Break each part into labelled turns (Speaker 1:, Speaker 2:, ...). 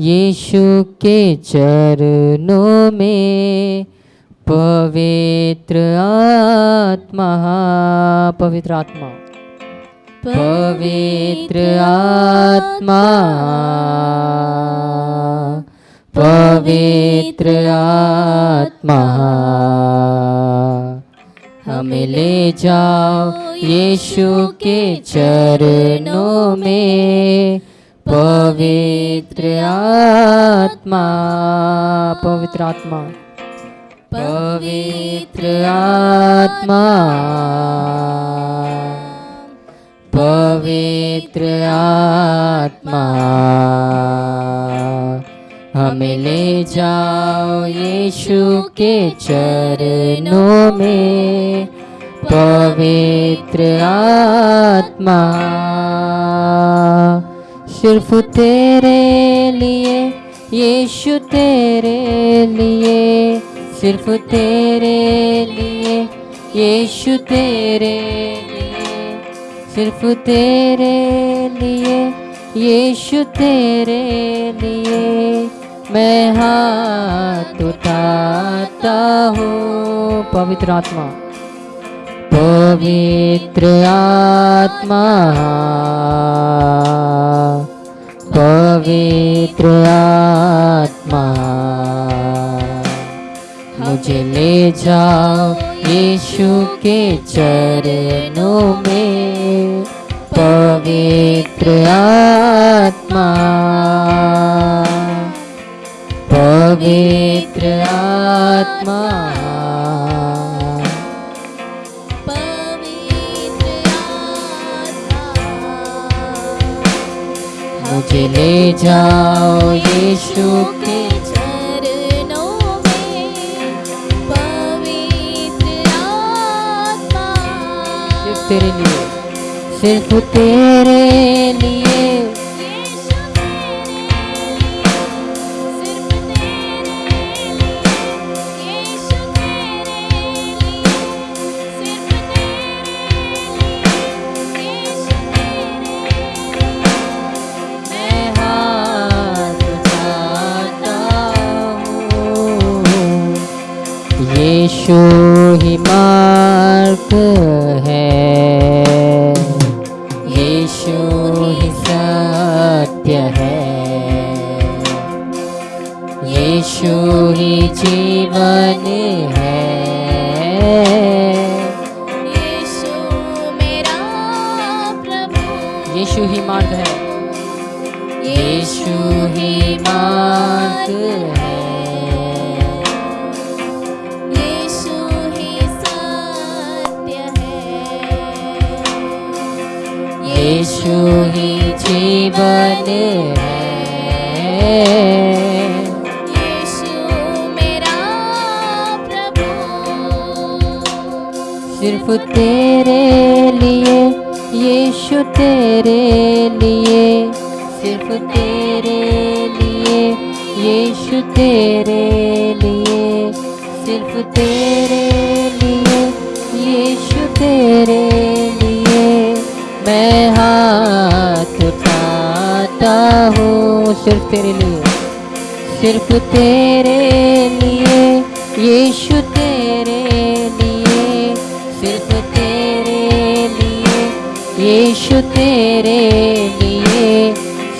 Speaker 1: यीशु के चरणों में पवित्र आत्मा पवित्र आत्मा। पवित्र आत्मा। पवित्र आत्मा। हमें ले जाओ यीशु के चरणों में पवित्र आत्मा पवित्र आत्मा। पवित्र आत्मा। पवित्र आत्मा। हमें ले जाओ यीशु के चरणों में। पवित्र आत्मा। सिर्फ़ तेरे लिए, यीशु तेरे लिए। सिर्फ़ तेरे लिए, यीशु तेरे लिए। सिर्फ़ तेरे लिए, यीशु तेरे लिए। मैं हाथ उठाता हूँ, पवित्र आत्मा। पवित्र आत्मा। पवित्र आत्मा। मुझे ले जाओ यीशु के चरणों में। पवित्र आत्मा। पवित्र आत्मा। मुझे ले जाओ यीशु के तेरे लिए सिर्फ़ तेरे लिए।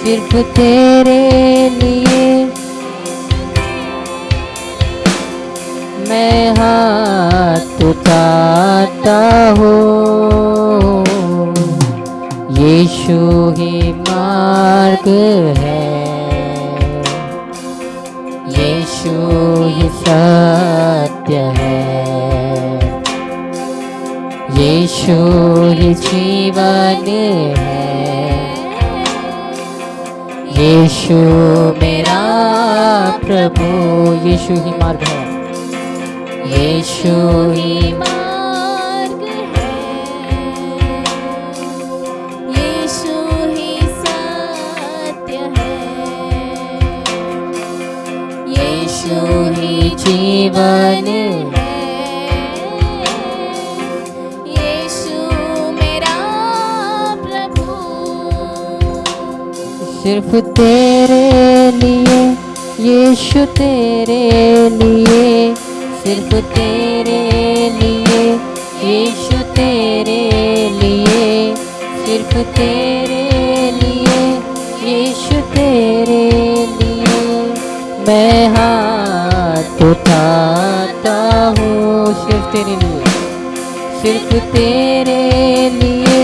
Speaker 2: सिर्फ़ तेरे लिए।
Speaker 1: मैं हाथ उठाता हूँ। यीशु ही मार्ग है। यीशु ही सत्य है। यीशु ही जीवन है।
Speaker 2: यीशु, मेरा प्रभु,
Speaker 1: यीशु ही मार्ग है। यीशु ही मार्ग है।
Speaker 2: यीशु ही सत्य है।
Speaker 1: यीशु ही जीवन
Speaker 2: यीशु
Speaker 1: सिर्फ़ तेरे लिए, यीशु तेरे लिए। सिर्फ़ तेरे लिए, यीशु तेरे लिए। सिर्फ़ तेरे लिए, यीशु तेरे लिए। मैं हाथ उठाता हूँ, सिर्फ़ तेरे लिए। सिर्फ़ तेरे लिए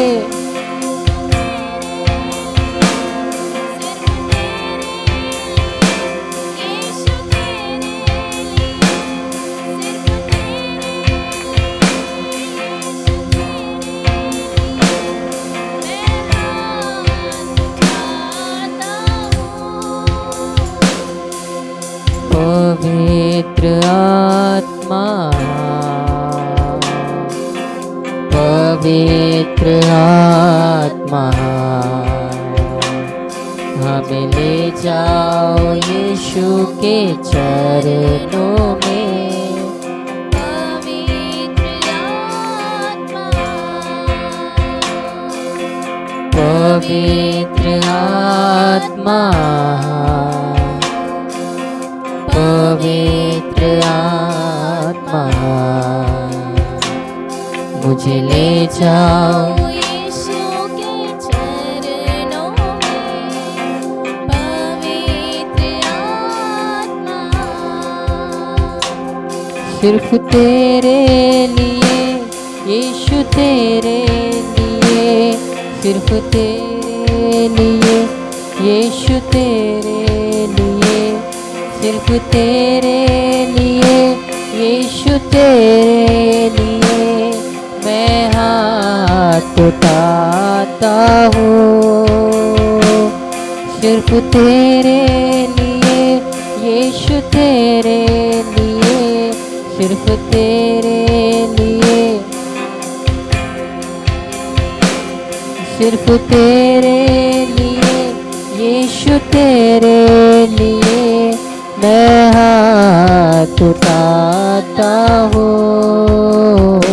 Speaker 1: यीशु के चरणों में।
Speaker 2: पवित्र आत्मा।
Speaker 1: पवित्र आत्मा। मुझे ले जाओ। सिर्फ़ तेरे लिए, यीशु तेरे लिए। सिर्फ़ तेरे लिए, यीशु तेरे लिए। सिर्फ़ तेरे लिए, यीशु तेरे लिए। मैं हाथ उठाता हूँ। सिर्फ़ तेरे लिए, यीशु तेरे सिर्फ़ तेरे लिए। सिर्फ़ तेरे लिए यीशु तेरे लिए मैं हाथ उठाता हूँ।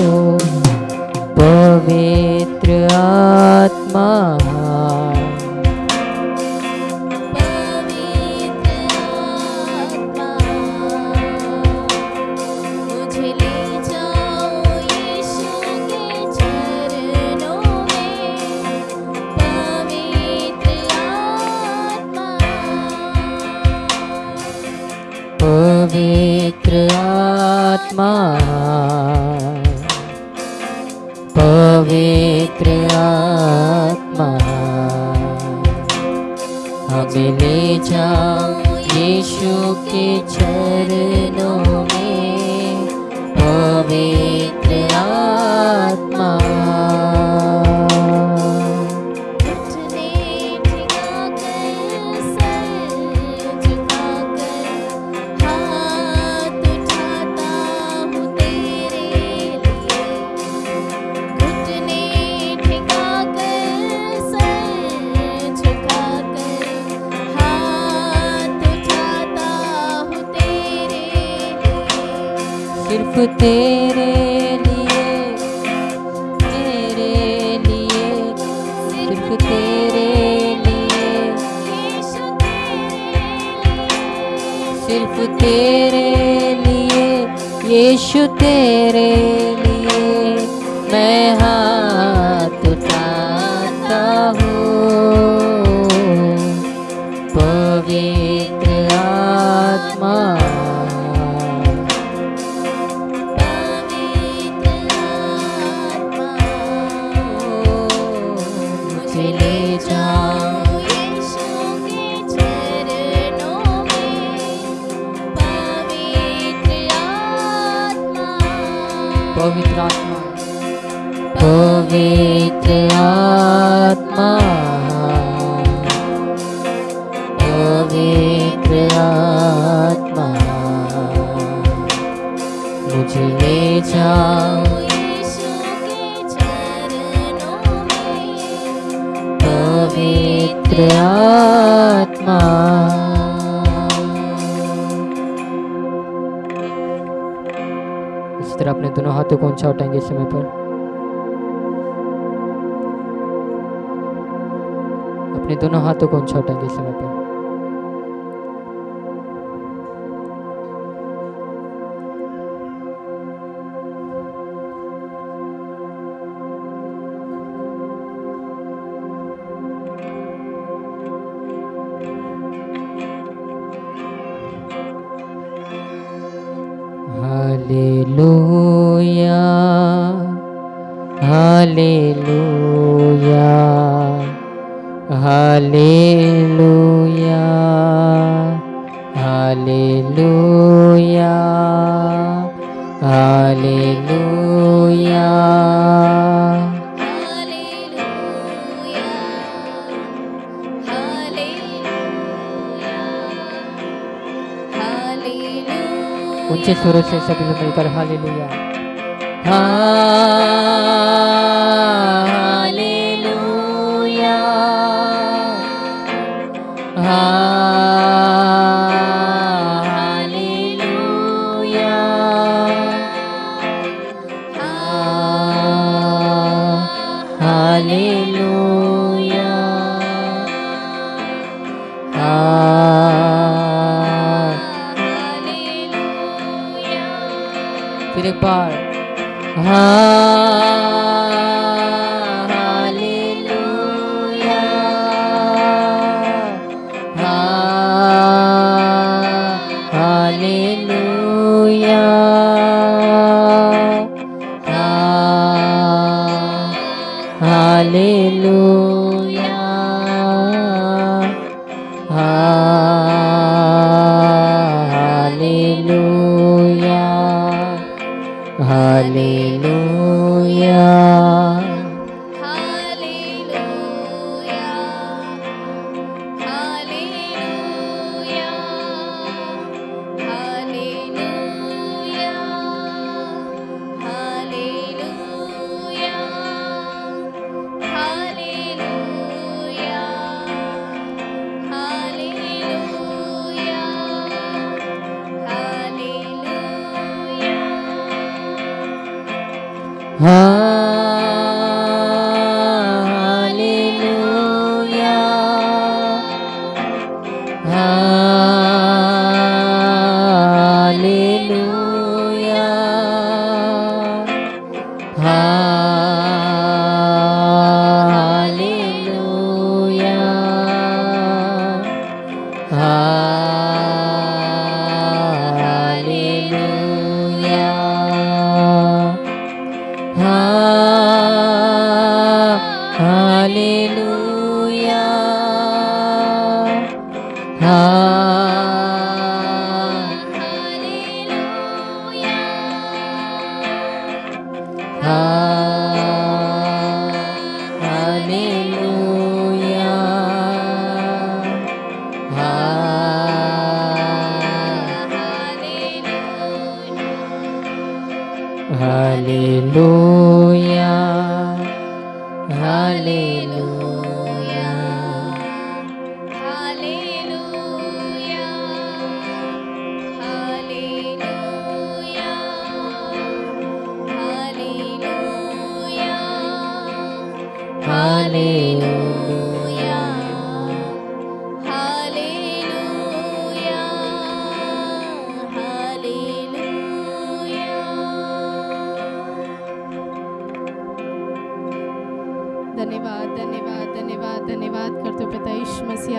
Speaker 1: पवित्र आत्मा
Speaker 2: यीशु के चरणों में पवित्र आत्मा तेरे लिए तेरे लिए
Speaker 1: सिर्फ़ तेरे लिए। सिर्फ़ तेरे लिए
Speaker 2: यीशु तेरे
Speaker 1: तरह अपने दोनों हाथों को ऊँचा उठाएँगे इस समय पर। अपने दोनों हाथों को ऊँचा उठाएँगे इस समय पर। हालेलुया हालेलुया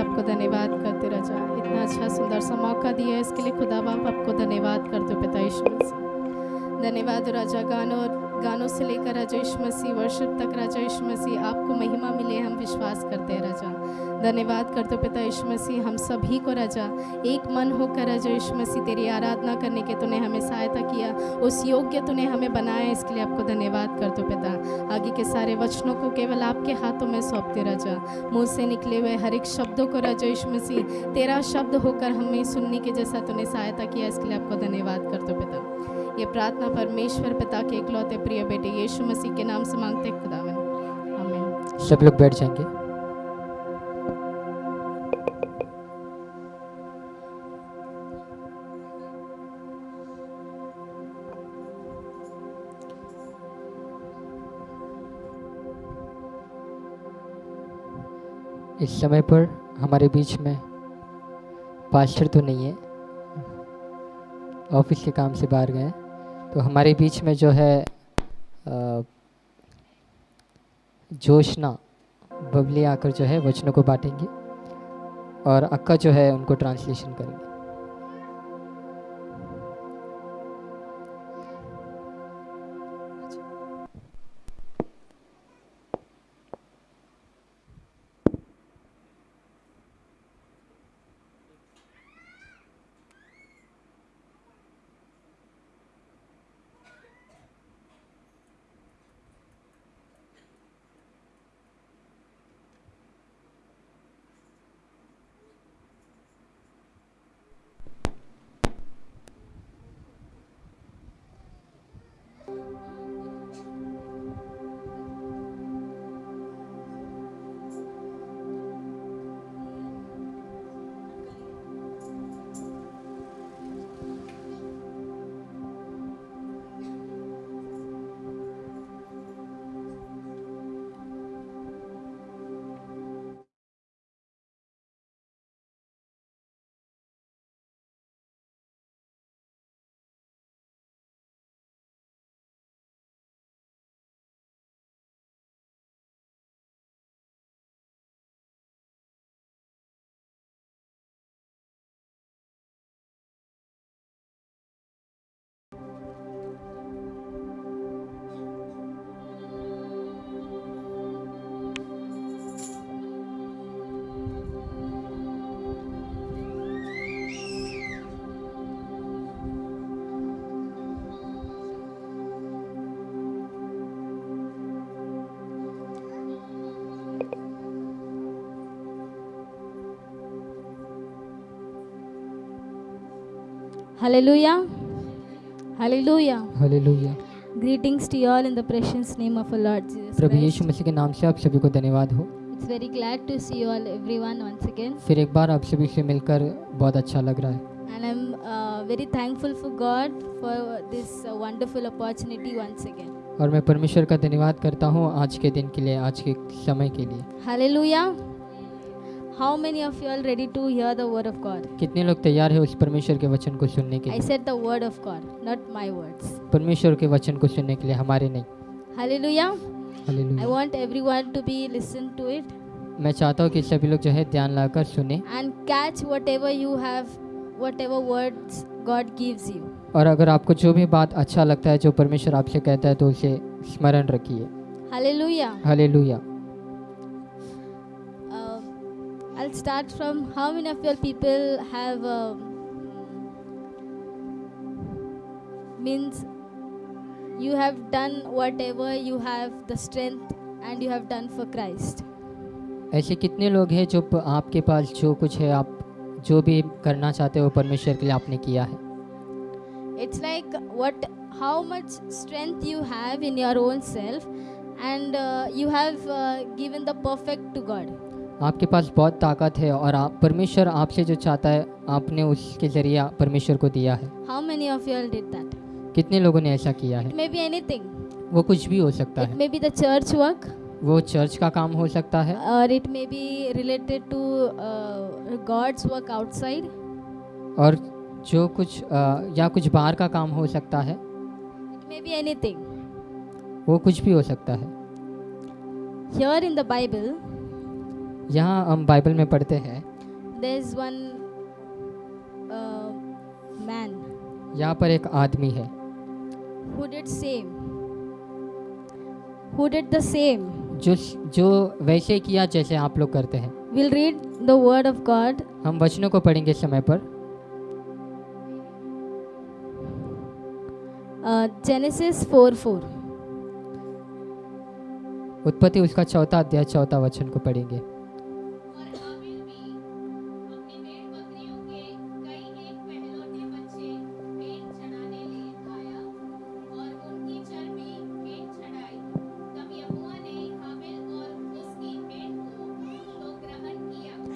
Speaker 3: आपको धन्यवाद करते रजा इतना अच्छा सुंदर सा मौका दिया है इसके लिए खुदा बाप आपको धन्यवाद करते पिता यीशु धन्यवाद राजा गानों और गानों से लेकर राजा यीशु मसीह वर्षिप तक राजा यीशु मसीह, आपको महिमा मिले, हम विश्वास करते हैं राजा। धन्यवाद करते पिता यीशु मसीह, हम सभी को राजा। एक मन होकर राजा यीशु मसीह, तेरी आराधना करने के तूने हमें सहायता किया। उस योग्य तूने हमें बनाया, इसके लिए आपको धन्यवाद करते हो पिता। आगे के सारे वचनों को केवल आपके हाथों में सौंपते राजा। मुँह से निकले हुए हर एक शब्दों को राजा यीशु मसीह, तेरा शब्द होकर हमें सुनने के जैसा तूने सहायता किया, इसके लिए आपको धन्यवाद करते हो पिता। ये प्रार्थना परमेश्वर पिता के इकलौते प्रिय बेटे यीशु मसीह के नाम से मांगते खुदावन।
Speaker 1: सब लोग बैठ जाएँगे। इस समय पर हमारे बीच में पास्टर तो नहीं है। ऑफ़िस के काम से बाहर गए। तो हमारे बीच में जो है जोशना, बबली आकर जो है वचनों को बांटेंगे और अक्का जो है उनको ट्रांसलेशन करेंगे।
Speaker 4: Hallelujah.
Speaker 1: Hallelujah
Speaker 4: Greetings to you all in the precious name of our Lord Jesus
Speaker 1: प्रभु यीशु मसीह के नाम से आप सभी को धन्यवाद हो
Speaker 4: It's very glad to see you all, everyone, once again.
Speaker 1: फिर एक बार आप सभी से मिलकर बहुत अच्छा लग रहा है
Speaker 4: And I'm uh, very thankful for God for this uh, wonderful opportunity once again.
Speaker 1: और मैं परमेश्वर का धन्यवाद करता हूँ आज के दिन के लिए आज के समय के लिए
Speaker 4: Hallelujah. How many of you are ready to hear the word of God?
Speaker 1: कितने लोग तैयार है उस परमेश्वर के वचन को सुनने के
Speaker 4: I
Speaker 1: लिए
Speaker 4: said the word of God, not my words.
Speaker 1: परमेश्वर के वचन को सुनने के लिए हमारे नहीं
Speaker 4: Hallelujah. I
Speaker 1: hallelujah
Speaker 4: want everyone to be listen to it
Speaker 1: मैं चाहता हूँ कि सभी लोग जो है ध्यान लगाकर सुने
Speaker 4: and catch whatever you have, whatever words God gives you.
Speaker 1: और अगर आपको जो भी बात अच्छा लगता है जो परमेश्वर आपसे कहता है तो उसे स्मरण रखिए
Speaker 4: Hallelujah.
Speaker 1: Hallelujah
Speaker 4: I'll start from how many of your people have um, means you have done whatever you have the strength and you have done for Christ.
Speaker 1: ऐसे कितने लोग हैं जो प- आपके पास जो कुछ है आप जो भी करना चाहते हो परमेश्वर के लिए आपने किया है
Speaker 4: It's like what how much strength you have in your own self and uh, you have uh, given the perfect to God.
Speaker 1: आपके पास बहुत ताकत है और आप परमेश्वर आपसे जो चाहता है आपने उसके ज़रिए परमेश्वर को दिया है।
Speaker 4: How many of you all did that
Speaker 1: कितने लोगों ने ऐसा किया है?
Speaker 4: मे बी एनीथिंग
Speaker 1: वो कुछ भी हो सकता है।
Speaker 4: May be the church work
Speaker 1: वो चर्च का काम हो सकता है।
Speaker 4: और it may be related to God's work outside
Speaker 1: और जो कुछ uh, या कुछ बाहर का काम हो सकता है।
Speaker 4: इट मे बी एनीथिंग
Speaker 1: वो कुछ भी हो सकता है।
Speaker 4: हियर इन द बाइबल
Speaker 1: यहाँ हम बाइबल में पढ़ते हैं
Speaker 4: there's one uh, man
Speaker 1: यहाँ पर एक आदमी है
Speaker 4: who did same. Who did the same?
Speaker 1: जो जो वैसे किया जैसे आप लोग करते हैं
Speaker 4: We'll read the word of God.
Speaker 1: हम वचनों को पढ़ेंगे समय पर
Speaker 4: Genesis 4 4.
Speaker 1: उत्पत्ति उसका चौथा अध्याय चौथा वचन को पढ़ेंगे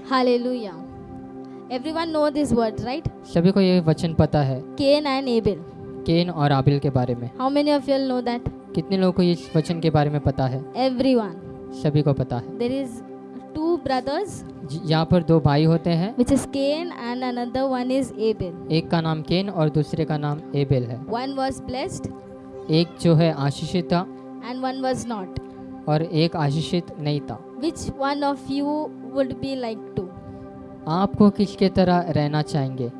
Speaker 4: Hallelujah. Everyone know this word, right?
Speaker 1: सभी को ये वचन पता है
Speaker 4: Cain and Abel.
Speaker 1: केन और आबिल के बारे में
Speaker 4: How many of you know that?
Speaker 1: कितने लोगों को इस वचन के बारे में पता है
Speaker 4: Everyone.
Speaker 1: सभी को पता है
Speaker 4: There is two brothers,
Speaker 1: यहाँ पर दो भाई होते हैं
Speaker 4: which is Cain, and another one is Abel.
Speaker 1: एक का नाम केन और दूसरे का नाम एबेल है
Speaker 4: One was blessed,
Speaker 1: एक जो है आशीषित था
Speaker 4: and one was not.
Speaker 1: और एक आशीषित नहीं था
Speaker 4: Which one of you would be like to?
Speaker 1: आपको किसके तरह रहना चाहेंगे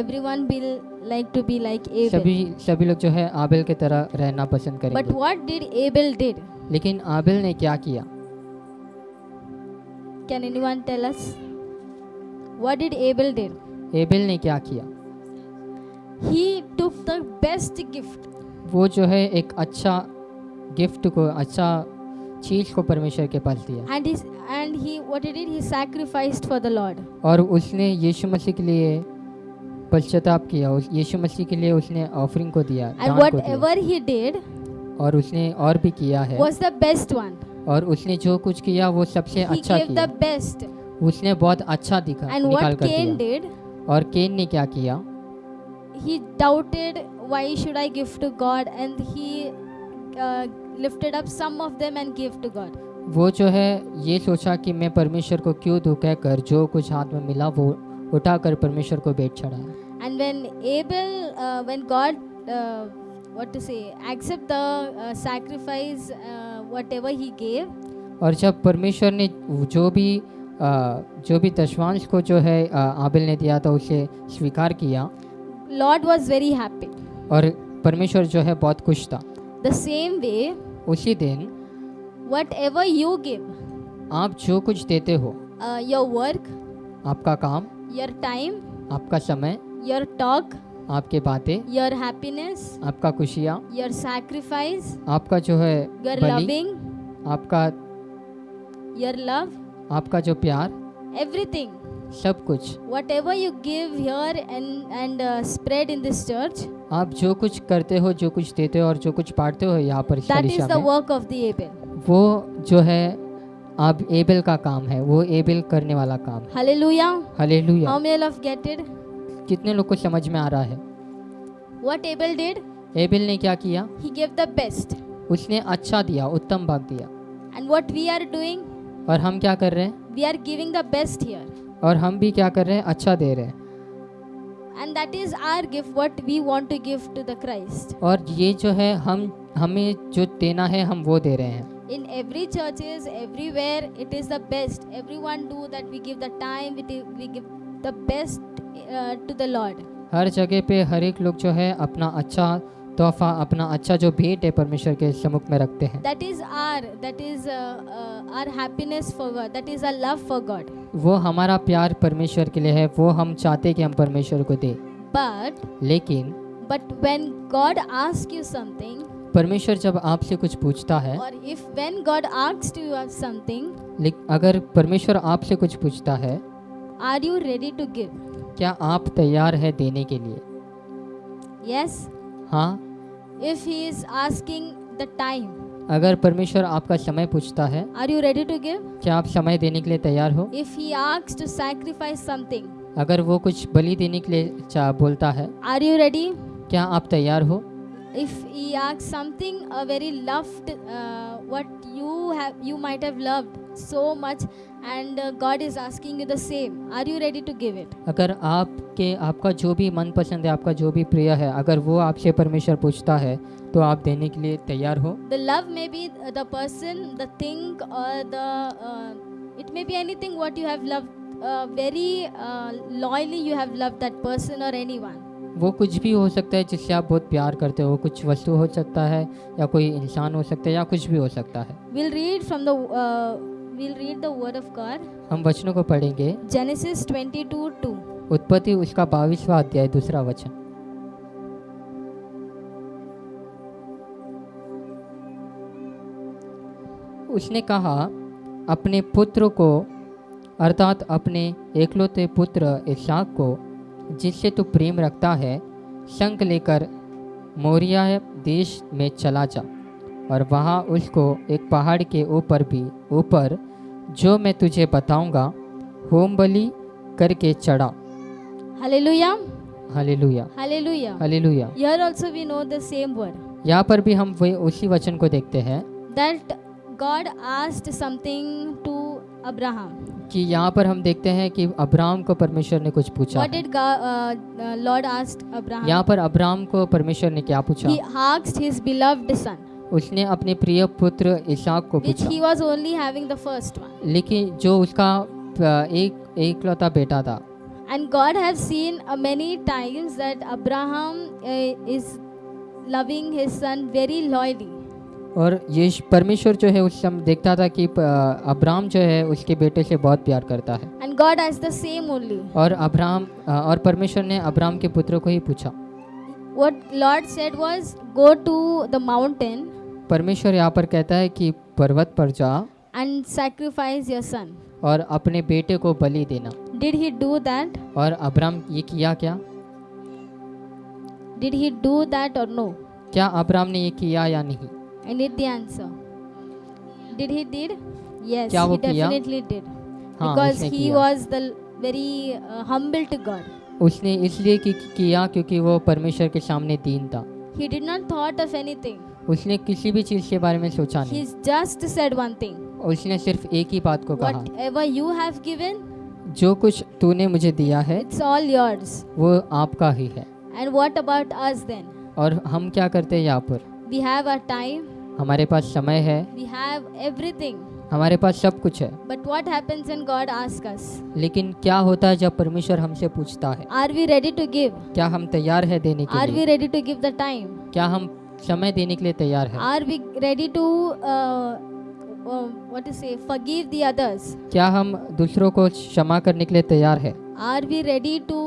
Speaker 4: Everyone will like to be like Abel.
Speaker 1: सभी सभी लोग जो है आबिल के तरह रहना पसंद
Speaker 4: But what did Abel did?
Speaker 1: लेकिन आबिल ने क्या किया
Speaker 4: Can anyone tell us? What did Abel did?
Speaker 1: Abel ने क्या किया
Speaker 4: He took the best gift
Speaker 1: वो जो है एक अच्छा गिफ्ट को अच्छा चीज़ को परमेश्वर के पास दिया।
Speaker 4: And and he what did he sacrificed for the Lord
Speaker 1: और उसने यीशु मसीह के लिए पश्चाताप किया उस यीशु मसीह के लिए उसने ऑफरिंग को दिया एंड
Speaker 4: व्हाटएवर ही डिड
Speaker 1: और उसने और भी किया है।
Speaker 4: वाज द बेस्ट वन
Speaker 1: और उसने जो कुछ किया वो सबसे अच्छा
Speaker 4: किया ही
Speaker 1: गिव
Speaker 4: द बेस्ट
Speaker 1: उसने बहुत अच्छा दिखा
Speaker 4: And
Speaker 1: निकाल कर दिया। और केन ने क्या किया?
Speaker 4: He doubted why should I give to God and he lifted up some of them and gave to God.
Speaker 1: वो जो है ये सोचा कि मैं परमेश्वर को क्यों दूँ कहकर जो कुछ हाथ में मिला वो उठाकर परमेश्वर को बेच चढ़ाया
Speaker 4: And when Abel, uh, when God, uh, what to say, accept the uh, sacrifice, uh, whatever he gave,
Speaker 1: और जब परमेश्वर ने जो भी अ, जो भी दशवांश को जो है अ, आबिल ने दिया था उसे स्वीकार किया
Speaker 4: Lord was very happy.
Speaker 1: और परमेश्वर जो है बहुत खुश था
Speaker 4: The same way,
Speaker 1: उसी दिन
Speaker 4: वट एवर यू गिव
Speaker 1: आप जो कुछ देते हो
Speaker 4: योर uh, वर्क
Speaker 1: आपका काम
Speaker 4: योर टाइम
Speaker 1: आपका समय
Speaker 4: योर टॉक
Speaker 1: आपके बातें
Speaker 4: योर हैप्पीनेस
Speaker 1: आपका खुशियाँ
Speaker 4: योर सैक्रिफाइस
Speaker 1: आपका जो है योर
Speaker 4: लविंग
Speaker 1: आपका
Speaker 4: योर लव
Speaker 1: आपका जो प्यार
Speaker 4: एवरीथिंग
Speaker 1: सब कुछ।
Speaker 4: Whatever you give your and and spread in this church
Speaker 1: आप जो कुछ करते हो जो कुछ देते हो और जो कुछ बांटते हो यहाँ पर
Speaker 4: that is
Speaker 1: कलीसिया
Speaker 4: the work of the Abel.
Speaker 1: वो जो है आप एबेल का काम है वो एबेल करने वाला काम है
Speaker 4: Hallelujah.
Speaker 1: Hallelujah
Speaker 4: How many of get it?
Speaker 1: कितने लोग को समझ में आ रहा है
Speaker 4: What Abel did?
Speaker 1: एबेल ने क्या किया
Speaker 4: He gave the best.
Speaker 1: उसने अच्छा दिया उत्तम भाग दिया
Speaker 4: And what we are doing?
Speaker 1: और हम क्या कर रहे हैं
Speaker 4: We are giving the best here.
Speaker 1: और हम भी क्या कर रहे हैं अच्छा दे रहे हैं
Speaker 4: And that is our gift, what we want to give to the Christ.
Speaker 1: और ये जो है हम हमें जो देना है हम वो दे रहे हैं
Speaker 4: In every churches, everywhere, it is the best. Everyone do that. We give the time. We, we give the best uh, to the Lord.
Speaker 1: हर जगह पे हर एक लोग जो है अपना अच्छा तोहफा अपना अच्छा जो भेंट है परमेश्वर के सम्मुख में रखते हैं।
Speaker 4: That is our that is our happiness for God that is a love for God
Speaker 1: वो हमारा प्यार परमेश्वर के लिए है वो हम चाहते कि हम परमेश्वर को दें।
Speaker 4: बट
Speaker 1: लेकिन
Speaker 4: but when God ask you something
Speaker 1: परमेश्वर जब आपसे कुछ पूछता है
Speaker 4: और if when God asks you something
Speaker 1: अगर परमेश्वर आपसे कुछ पूछता है
Speaker 4: are you ready to give
Speaker 1: क्या आप तैयार है देने के लिए?
Speaker 4: Yes yes.
Speaker 1: हाँ?
Speaker 4: If he is asking the time
Speaker 1: अगर परमेश्वर आपका समय पूछता है
Speaker 4: are you ready to give
Speaker 1: क्या आप समय देने के लिए तैयार हो?
Speaker 4: If he asks to sacrifice something
Speaker 1: अगर वो कुछ बलि देने के लिए बोलता है
Speaker 4: आर यू रेडी
Speaker 1: क्या आप तैयार हो?
Speaker 4: If he asks something a very loved what you have you might have loved so much uh, God is asking you the same. Are you ready to give it?
Speaker 1: अगर आपके आपका जो भी मन पसंद है आपका जो भी प्रिय है अगर वो आपसे परमेश्वर पूछता है तो आप देने के लिए तैयार हो
Speaker 4: The love may be the person, the thing, or the. Uh, it may be anything what you have loved. Uh, very uh, loyally, you have loved that person or anyone.
Speaker 1: वो कुछ भी हो सकता है जिससे आप बहुत प्यार करते हो कुछ वस्तु हो सकता है या कोई इंसान हो सकता है या कुछ भी हो सकता है
Speaker 4: We'll read from the. We'll read the word of God.
Speaker 1: हम वचनों को पढ़ेंगे
Speaker 4: Genesis 22 2.
Speaker 1: उत्पत्ति उसका बाईसवा अध्याय दूसरा वचन उसने कहा अपने पुत्र को अर्थात अपने एकलौते पुत्र इसाक को जिससे तू प्रेम रखता है संग लेकर मोरिया देश में चला जा और वहाँ उसको एक पहाड़ के ऊपर भी ऊपर जो मैं तुझे बताऊँगा होम बली करके चढ़ा।
Speaker 4: Hallelujah
Speaker 1: hallelujah
Speaker 4: hallelujah
Speaker 1: hallelujah
Speaker 4: here also we know the same word
Speaker 1: यहाँ पर भी हम वही उसी वचन को देखते हैं।
Speaker 4: That God asked something to Abraham
Speaker 1: कि यहाँ पर हम देखते हैं कि अब्राहम को परमेश्वर ने कुछ पूछा
Speaker 4: what did Lord asked Abraham
Speaker 1: यहाँ पर अब्राहम को परमेश्वर ने क्या पूछा?
Speaker 4: He asked his beloved son
Speaker 1: उसने अपने प्रिय पुत्र इसाक को
Speaker 4: which
Speaker 1: पूछा
Speaker 4: was only having the first one.
Speaker 1: लेकिन जो उसका अ, एक एकलौता बेटा था
Speaker 4: And God have seen uh, many times that Abraham uh, is loving his son very loyally.
Speaker 1: और ये परमेश्वर जो है उस समय देखता था कि अ, अब्राम जो है उसके बेटे से बहुत प्यार करता है
Speaker 4: And God has the same only.
Speaker 1: और अब्राम अ, और परमेश्वर ने अब्राम के पुत्र को ही पूछा
Speaker 4: What Lord said was, Go to the mountain
Speaker 1: परमेश्वर यहाँ पर कहता है कि पर्वत पर जा
Speaker 4: एंड सैक्रीफाइस योर सन
Speaker 1: और अपने बेटे को बलि देना।
Speaker 4: डिड ही डू दैट
Speaker 1: और अब्राम ये किया क्या?
Speaker 4: डिड ही डू दैट और नो
Speaker 1: क्या अब्राम ने ये किया या नहीं? हाँ, उसने इसलिए कि किया क्योंकि वो परमेश्वर के सामने दीन था।
Speaker 4: He did not thought of anything
Speaker 1: उसने किसी भी चीज़ के बारे में सोचा नहीं। उसने सिर्फ़ एक ही बात को कहा।
Speaker 4: यू हैव गिवन
Speaker 1: जो कुछ तूने मुझे दिया है
Speaker 4: इट्स ऑल योर्स
Speaker 1: वो आपका ही है।
Speaker 4: And what about us then
Speaker 1: और हम क्या करते हैं यहाँ पर?
Speaker 4: वी हैव अ टाइम
Speaker 1: हमारे पास समय है।
Speaker 4: वी हैव एवरीथिंग
Speaker 1: हमारे पास सब कुछ है।
Speaker 4: बट वॉट है
Speaker 1: लेकिन क्या होता है जब परमेश्वर हमसे पूछता है?
Speaker 4: Are we ready to give
Speaker 1: क्या हम तैयार है देने के
Speaker 4: are we ready to give the time
Speaker 1: क्या हम समय देने के लिए तैयार है।
Speaker 4: Are we ready to what is feed the others
Speaker 1: क्या हम दूसरों को क्षमा करने के लिए तैयार है?
Speaker 4: Are we ready to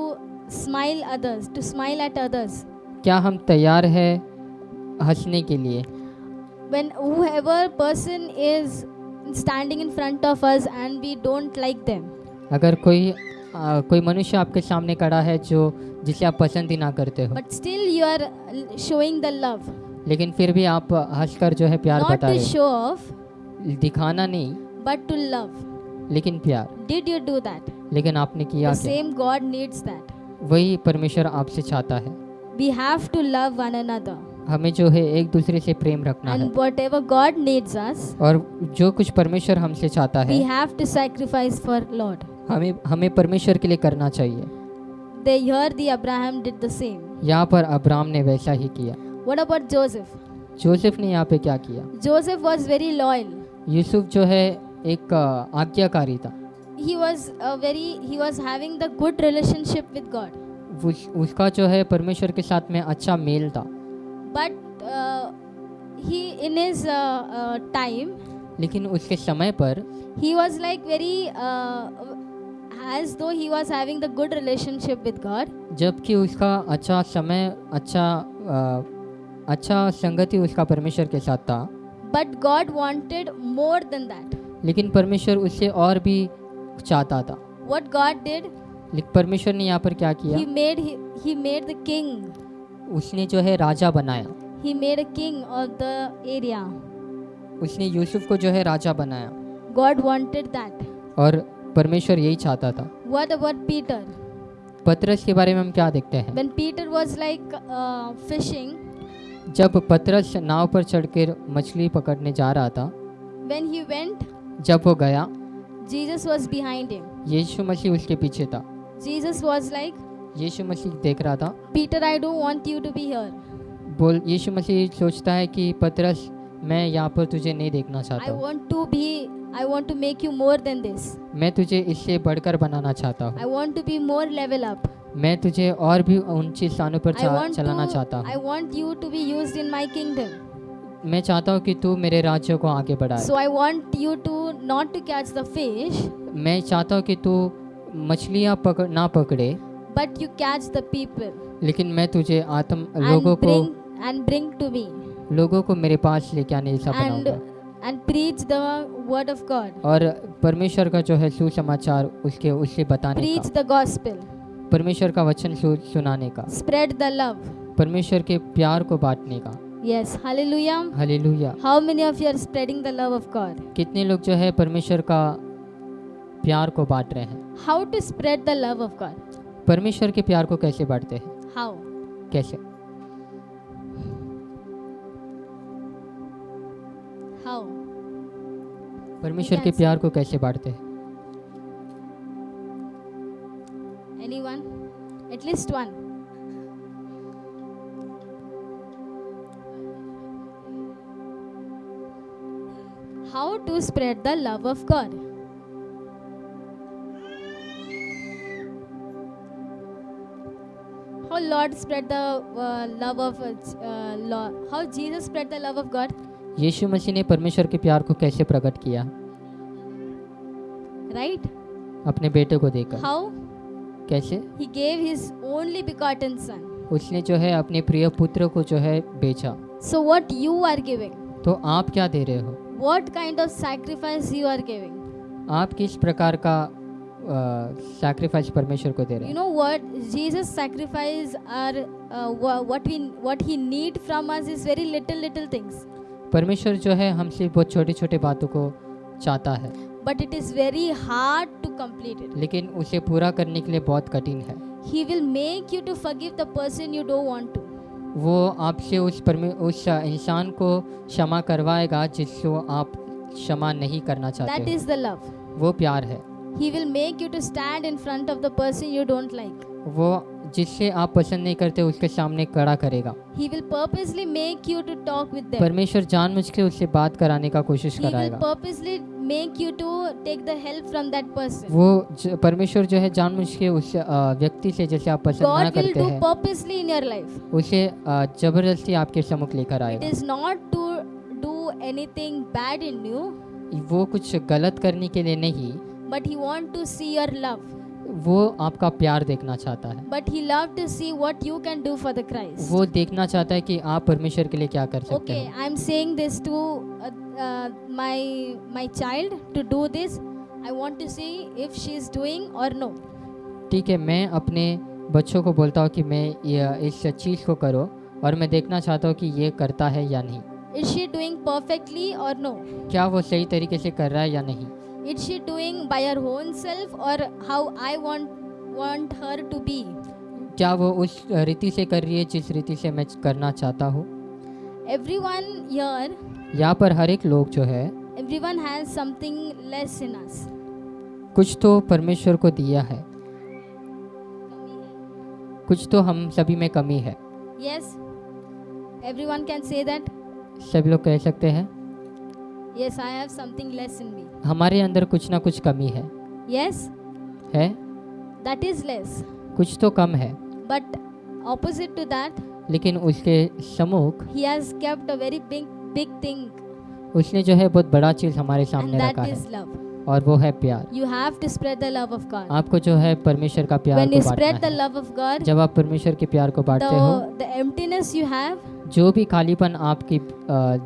Speaker 4: smile others to smile at others
Speaker 1: क्या हम तैयार है हंसने के लिए?
Speaker 4: When whoever person is standing in front of us and we don't like them
Speaker 1: अगर कोई आ, कोई मनुष्य आपके सामने खड़ा है जो जिसे आप पसंद ही ना करते हो।
Speaker 4: But still you are showing the love
Speaker 1: लेकिन फिर भी आप हंसकर जो है प्यार बता रहे दिखाना नहीं
Speaker 4: बट टू लव
Speaker 1: लेकिन प्यार।
Speaker 4: डिड यू डू दैट
Speaker 1: लेकिन आपने किया
Speaker 4: सेम गॉड नीड्स दैट
Speaker 1: वही परमेश्वर आपसे चाहता है।
Speaker 4: We have to love one another
Speaker 1: हमें जो है एक दूसरे से प्रेम रखना
Speaker 4: And है। whatever God needs us,
Speaker 1: और जो कुछ परमेश्वर हमसे चाहता है we
Speaker 4: have to sacrifice for Lord.
Speaker 1: हमें हमें परमेश्वर के लिए करना चाहिए।
Speaker 4: They heard the Abraham did the same.
Speaker 1: यहाँ पर अब्राहम ने वैसा ही किया।
Speaker 4: What about Joseph?
Speaker 1: जोसेफ ने यहाँ पे क्या किया
Speaker 4: Joseph was very loyal.
Speaker 1: Yusuf जो है एक आज्ञाकारी था
Speaker 4: He was a very he was having the good relationship with God.
Speaker 1: उस, उसका जो है परमेश्वर के साथ में अच्छा मेल था
Speaker 4: But uh, he in his uh, uh, time
Speaker 1: लेकिन उसके समय पर
Speaker 4: he was like very uh, as though he was having the good relationship with God.
Speaker 1: जबकि उसका अच्छा समय अच्छा अ, अच्छा संगति उसका परमेश्वर के साथ था
Speaker 4: but God wanted more than that
Speaker 1: लेकिन परमेश्वर उससे और भी चाहता था
Speaker 4: वट गॉड
Speaker 1: डिड परमेश्वर ने यहाँ पर क्या किया
Speaker 4: he made, he, he made the king.
Speaker 1: उसने जो है राजा बनाया
Speaker 4: he made a king of the area.
Speaker 1: उसने यूसुफ को जो है राजा बनाया
Speaker 4: God wanted that.
Speaker 1: और परमेश्वर यही चाहता था
Speaker 4: What about Peter?
Speaker 1: पत्रस के बारे में हम क्या देखते हैं
Speaker 4: When Peter was like, uh, fishing,
Speaker 1: जब पतरस नाव पर चढ़कर मछली पकड़ने जा रहा था
Speaker 4: when he went,
Speaker 1: जब वो गया
Speaker 4: Jesus was behind him.
Speaker 1: यीशु मसीह उसके पीछे था
Speaker 4: Jesus was like,
Speaker 1: यीशु मसीह देख रहा था
Speaker 4: Peter, I don't want you to be here.
Speaker 1: बोल यीशु मसीह सोचता है कि पतरस मैं यहाँ पर तुझे नहीं देखना
Speaker 4: I
Speaker 1: चाहता हूँ
Speaker 4: want to be, I want to make you more than this.
Speaker 1: मैं तुझे इससे बढ़कर बनाना चाहता हूँ I
Speaker 4: want to be more level up.
Speaker 1: मैं तुझे और भी ऊँचे स्थानों पर चलाना चाहता हूँ।
Speaker 4: आई
Speaker 1: मैं चाहता हूँ कि तू मेरे राज्य को आगे बढ़ाए।
Speaker 4: So I want you to not to catch the fish
Speaker 1: मैं चाहता हूँ कि तू मछलियाँ पकड़, ना पकड़े
Speaker 4: but you catch the people
Speaker 1: लेकिन मैं तुझे आत्म लोगों को
Speaker 4: एंड ब्रिंग टू मी
Speaker 1: लोगों को मेरे पास लेके आने
Speaker 4: ऐसा
Speaker 1: बनाऊँगा।
Speaker 4: and preach the word of god.
Speaker 1: और परमेश्वर का जो है सुसमाचार उसके उससे बताने
Speaker 4: preach
Speaker 1: का।
Speaker 4: Preach the gospel.
Speaker 1: परमेश्वर का वचन सुनाने का
Speaker 4: स्प्रेड the love.
Speaker 1: परमेश्वर के प्यार को बांटने का
Speaker 4: Yes, hallelujah.
Speaker 1: Hallelujah
Speaker 4: How many of you are spreading the love of God?
Speaker 1: कितने लोग जो है परमेश्वर का प्यार को बांट रहे हैं
Speaker 4: how to spread the love of God?
Speaker 1: परमेश्वर के प्यार को कैसे बांटते हैं
Speaker 4: How?
Speaker 1: कैसे
Speaker 4: How?
Speaker 1: परमेश्वर के प्यार को कैसे बांटते हैं
Speaker 4: at least one. How to spread the love of God? How Lord spread the uh, love of uh, Lord, how Jesus spread the love of God?
Speaker 1: यीशु मसीह ने परमेश्वर के प्यार को कैसे प्रकट किया
Speaker 4: Right?
Speaker 1: अपने बेटे को देकर
Speaker 4: How?
Speaker 1: कैसे?
Speaker 4: He gave his only begotten son.
Speaker 1: उसने जो है अपने प्रिय पुत्र को जो है बेचा।
Speaker 4: So what you are giving
Speaker 1: तो आप क्या दे रहे हो?
Speaker 4: What kind of sacrifice you are giving
Speaker 1: आप किस प्रकार का सैक्रीफाइस परमेश्वर को दे रहे
Speaker 4: you know what Jesus sacrifice are what what he need from us is very little little things
Speaker 1: परमेश्वर जो है हमसे बहुत छोटे छोटे बातों को चाहता है।
Speaker 4: But it is very hard to complete it.
Speaker 1: लेकिन उसे पूरा करने के लिए बहुत कठिन है
Speaker 4: He will make you to forgive the person you don't want to.
Speaker 1: वो आपसे उस परमे उस इंसान को क्षमा करवाएगा जिसको आप क्षमा नहीं करना
Speaker 4: That
Speaker 1: चाहते
Speaker 4: is the love.
Speaker 1: हो वो प्यार है
Speaker 4: He will make you to stand in front of the person you don't like.
Speaker 1: वो जिससे आप पसंद नहीं करते उसके सामने खड़ा करेगा
Speaker 4: He will purposely make you to talk with them.
Speaker 1: परमेश्वर जानबूझ के उससे बात कराने का कोशिश
Speaker 4: He will
Speaker 1: कराएगा
Speaker 4: purposely make you to take the help from that person.
Speaker 1: वो परमेश्वर जो है जानबूझ के उस अ, व्यक्ति से जैसे आप पसंद ना
Speaker 4: God will
Speaker 1: करते
Speaker 4: do
Speaker 1: हैं
Speaker 4: purposely in your life.
Speaker 1: उसे अ, ज़बरदस्ती आपके सम्मुख लेकर
Speaker 4: It
Speaker 1: आएगा
Speaker 4: is not to do anything bad in you,
Speaker 1: वो कुछ गलत करने के लिए नहीं
Speaker 4: but He want to see your love.
Speaker 1: वो आपका प्यार देखना चाहता है
Speaker 4: But He love to see what you can do for the Christ.
Speaker 1: वो देखना चाहता है कि आप परमेश्वर के लिए क्या कर सकते
Speaker 4: Okay,
Speaker 1: हो
Speaker 4: am saying this to uh, uh, my my child to do this. I want to see if she is doing or no.
Speaker 1: ठीक है मैं अपने बच्चों को बोलता हूँ कि मैं इस चीज़ को करो और मैं देखना चाहता हूँ कि ये करता है या नहीं
Speaker 4: Is she doing perfectly or no?
Speaker 1: क्या वो सही तरीके से कर रहा है या नहीं
Speaker 4: Is she doing by her own self or how I want want her to be?
Speaker 1: क्या वो उस रीति से कर रही है जिस रीति से मैं करना चाहता हूँ
Speaker 4: Everyone here,
Speaker 1: यहाँ पर हर एक लोग जो है
Speaker 4: everyone has something less in us.
Speaker 1: कुछ तो परमेश्वर को दिया है कुछ तो हम सभी में कमी है
Speaker 4: Yes? Everyone can say that?
Speaker 1: सभी लोग कह सकते हैं
Speaker 4: Yes, I have something less in me.
Speaker 1: हमारे अंदर कुछ ना कुछ कमी है
Speaker 4: Yes?
Speaker 1: है
Speaker 4: That is less.
Speaker 1: कुछ तो कम है
Speaker 4: But opposite to that,
Speaker 1: लेकिन उसके सम्मुख
Speaker 4: he has kept a very big big thing
Speaker 1: उसने जो है बहुत बड़ा चीज़ हमारे सामने रखा है
Speaker 4: love.
Speaker 1: और वो है प्यार
Speaker 4: You have to spread the love of God.
Speaker 1: आपको जो है परमेश्वर का प्यार
Speaker 4: When
Speaker 1: को
Speaker 4: the
Speaker 1: है
Speaker 4: love of God,
Speaker 1: जब आप परमेश्वर के प्यार को बांटते हो
Speaker 4: the emptiness you have,
Speaker 1: जो भी खालीपन आपकी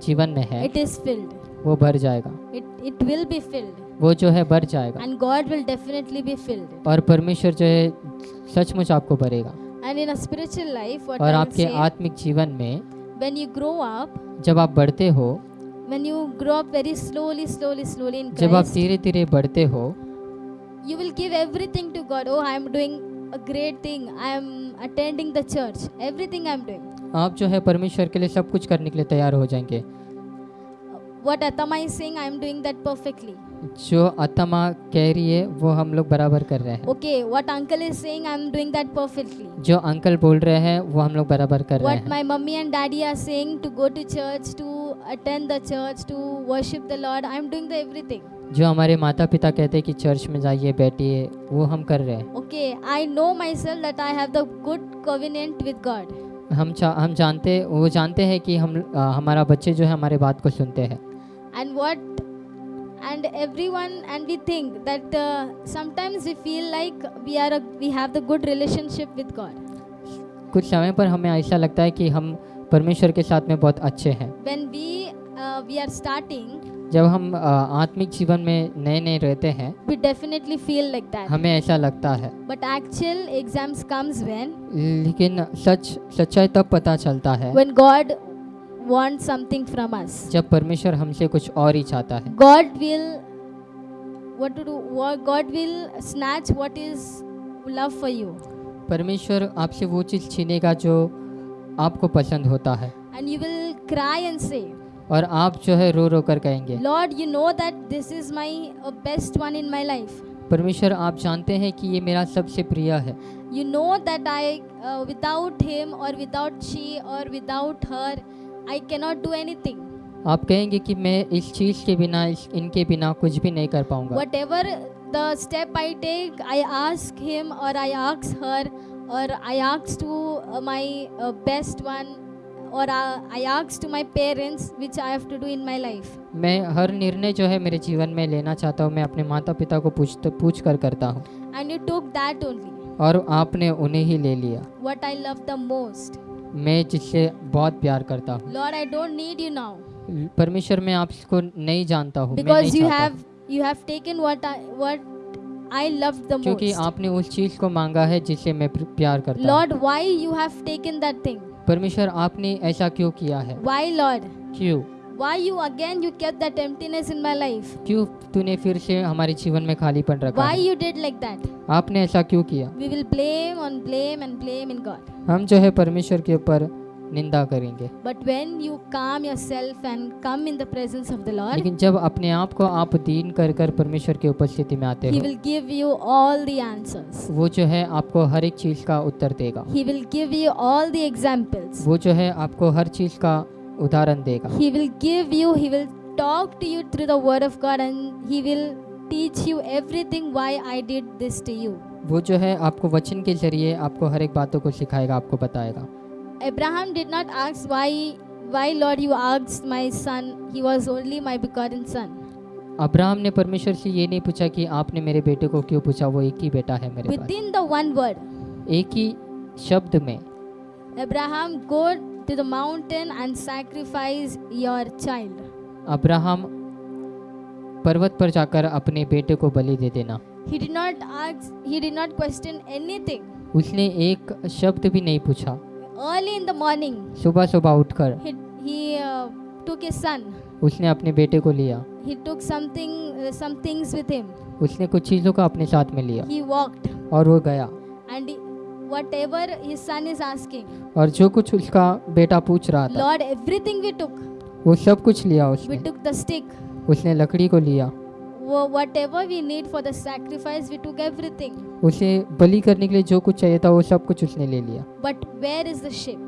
Speaker 1: जीवन में है
Speaker 4: it is filled.
Speaker 1: वो भर जाएगा
Speaker 4: It, it will be filled.
Speaker 1: वो जो है भर जाएगा
Speaker 4: And God will definitely be filled.
Speaker 1: और परमेश्वर जो है सचमुच आपको भरेगा
Speaker 4: a spiritual life, what
Speaker 1: और आपके आत्मिक जीवन में
Speaker 4: when you grow up,
Speaker 1: जब आप बढ़ते हो
Speaker 4: when you grow up very slowly, slowly, slowly in
Speaker 1: जब आप
Speaker 4: dheere
Speaker 1: धीरे बढ़ते हो
Speaker 4: you will give everything to God. Oh, I am doing a great thing. I am attending the church. Everything I am doing.
Speaker 1: आप जो है परमेश्वर के लिए सब कुछ करने के लिए तैयार हो जाएँगे
Speaker 4: What Atama is saying, I am doing that perfectly.
Speaker 1: जो आत्मा कह रही है वो हम लोग बराबर कर रहे हैं
Speaker 4: Okay, what uncle is saying, I am doing that perfectly.
Speaker 1: जो अंकल बोल रहे हैं वो हम लोग बराबर कर रहे
Speaker 4: What
Speaker 1: हैं
Speaker 4: my mummy and daddy are saying to go to church, to attend the church, to worship the Lord, I am doing the everything.
Speaker 1: जो हमारे माता पिता कहते हैं कि चर्च में जाइए बैठिए वो हम कर रहे हैं
Speaker 4: Okay, I know myself that I have the good covenant with God.
Speaker 1: हम चा, हम जानते वो जानते हैं कि हम आ, हमारा बच्चे जो है हमारे बात को सुनते हैं
Speaker 4: And what and everyone and we think that uh, sometimes we feel like we are a, we have the good relationship with God.
Speaker 1: कुछ समय पर हमें ऐसा लगता है कि हम परमेश्वर के साथ में बहुत अच्छे हैं
Speaker 4: When we uh, we are starting,
Speaker 1: जब हम आ, आत्मिक जीवन में नए नए रहते हैं
Speaker 4: we definitely feel like that.
Speaker 1: हमें ऐसा लगता है
Speaker 4: But actual exams comes when
Speaker 1: लेकिन सच सच्चाई तब पता चलता है
Speaker 4: when God wants something from us.
Speaker 1: जब परमेश्वर हमसे कुछ और ही चाहता है
Speaker 4: God will what to do what God will snatch what is love for you
Speaker 1: परमेश्वर आपसे वो चीज़ छीनेगा जो आपको पसंद होता है
Speaker 4: and you will cry and say
Speaker 1: और आप जो है रो रो कर कहेंगे
Speaker 4: Lord you know that this is my uh, best one in my life
Speaker 1: परमेश्वर आप जानते हैं कि ये मेरा सबसे प्रिय है
Speaker 4: You know that I, uh, without him or without she or without I can not do any
Speaker 1: आप कहेंगे कि मैं इस चीज़ के बिना इनके बिना कुछ भी नहीं कर पाऊँगा।
Speaker 4: Whatever the step I take I ask him और आई आक्स हर और आई आक्स टू माई बेस्ट वन और I आक्स to my parents which I to do in my life
Speaker 1: मैं हर निर्णय जो है मेरे जीवन में लेना चाहता हूँ मैं अपने माता पिता को पूछ पूछ कर करता हूँ।
Speaker 4: And you took that only
Speaker 1: और आपने उन्हें ही ले लिया।
Speaker 4: What I love the most
Speaker 1: मैं जिससे बहुत प्यार करता हूँ।
Speaker 4: Lord I don't need you now
Speaker 1: परमेश्वर मैं आपको नहीं जानता हूँ
Speaker 4: because you have you have taken what I what I love the most क्योंकि
Speaker 1: आपने उस चीज़ को मांगा है जिससे मैं प्यार करता हूँ।
Speaker 4: Lord why you have taken that thing
Speaker 1: परमेश्वर आपने ऐसा क्यों किया है?
Speaker 4: व्हाई लॉर्ड
Speaker 1: क्यों?
Speaker 4: Why you again you kept that emptiness in my life?
Speaker 1: क्यों तूने फिर से हमारे जीवन में खाली पड़ रखा
Speaker 4: why you did like that
Speaker 1: आपने ऐसा क्यों किया?
Speaker 4: We will blame on blame and blame in God
Speaker 1: हम जो है परमेश्वर के ऊपर निंदा करेंगे।
Speaker 4: But when you calm yourself and come in the presence of the Lord
Speaker 1: लेकिन जब अपने आप को आप दीन कर कर परमेश्वर की उपस्थिति में आते हो he
Speaker 4: will give you all the answers
Speaker 1: वो जो है आपको हर एक चीज़ का उत्तर देगा।
Speaker 4: He will give you all the examples
Speaker 1: वो जो है आपको हर चीज़ का उदाहरण देगा।
Speaker 4: He will give you he will talk to you through the Word of God and He will teach you everything why I did this to you.
Speaker 1: वो जो है आपको वचन के ज़रिए आपको हर एक बातों को सिखाएगा आपको बताएगा
Speaker 4: Abraham did not ask why, why Lord you asked my son. He was only my begotten son.
Speaker 1: Abraham ने परमेश्वर से ये नहीं पूछा कि आपने मेरे बेटे को क्यों पूछा वो एक ही बेटा है मेरे पास
Speaker 4: Within the one word,
Speaker 1: एक ही शब्द में
Speaker 4: Abraham, go to the mountain and sacrifice your child.
Speaker 1: Abraham पर्वत पर जाकर अपने बेटे को बलि दे देना
Speaker 4: He did not ask, he did not question anything.
Speaker 1: उसने एक शब्द भी नहीं पूछा
Speaker 4: Early in the morning,
Speaker 1: सुबह सुबह उठकर
Speaker 4: he, he uh, took his son.
Speaker 1: उसने अपने बेटे को लिया
Speaker 4: He took something, uh, some things with him.
Speaker 1: उसने कुछ चीज़ों को अपने साथ में लिया
Speaker 4: He walked,
Speaker 1: और वो गया
Speaker 4: and he, whatever his son is asking,
Speaker 1: और जो कुछ उसका बेटा पूछ रहा था
Speaker 4: Lord, everything we took.
Speaker 1: वो सब कुछ लिया उसने।
Speaker 4: वी टुक द स्टिक
Speaker 1: उसने लकड़ी को लिया।
Speaker 4: वो what we need for the sacrifice we took everything
Speaker 1: उसे बलि करने के लिए जो कुछ चाहिए था वो सब कुछ उसने ले लिया।
Speaker 4: But where is the sheep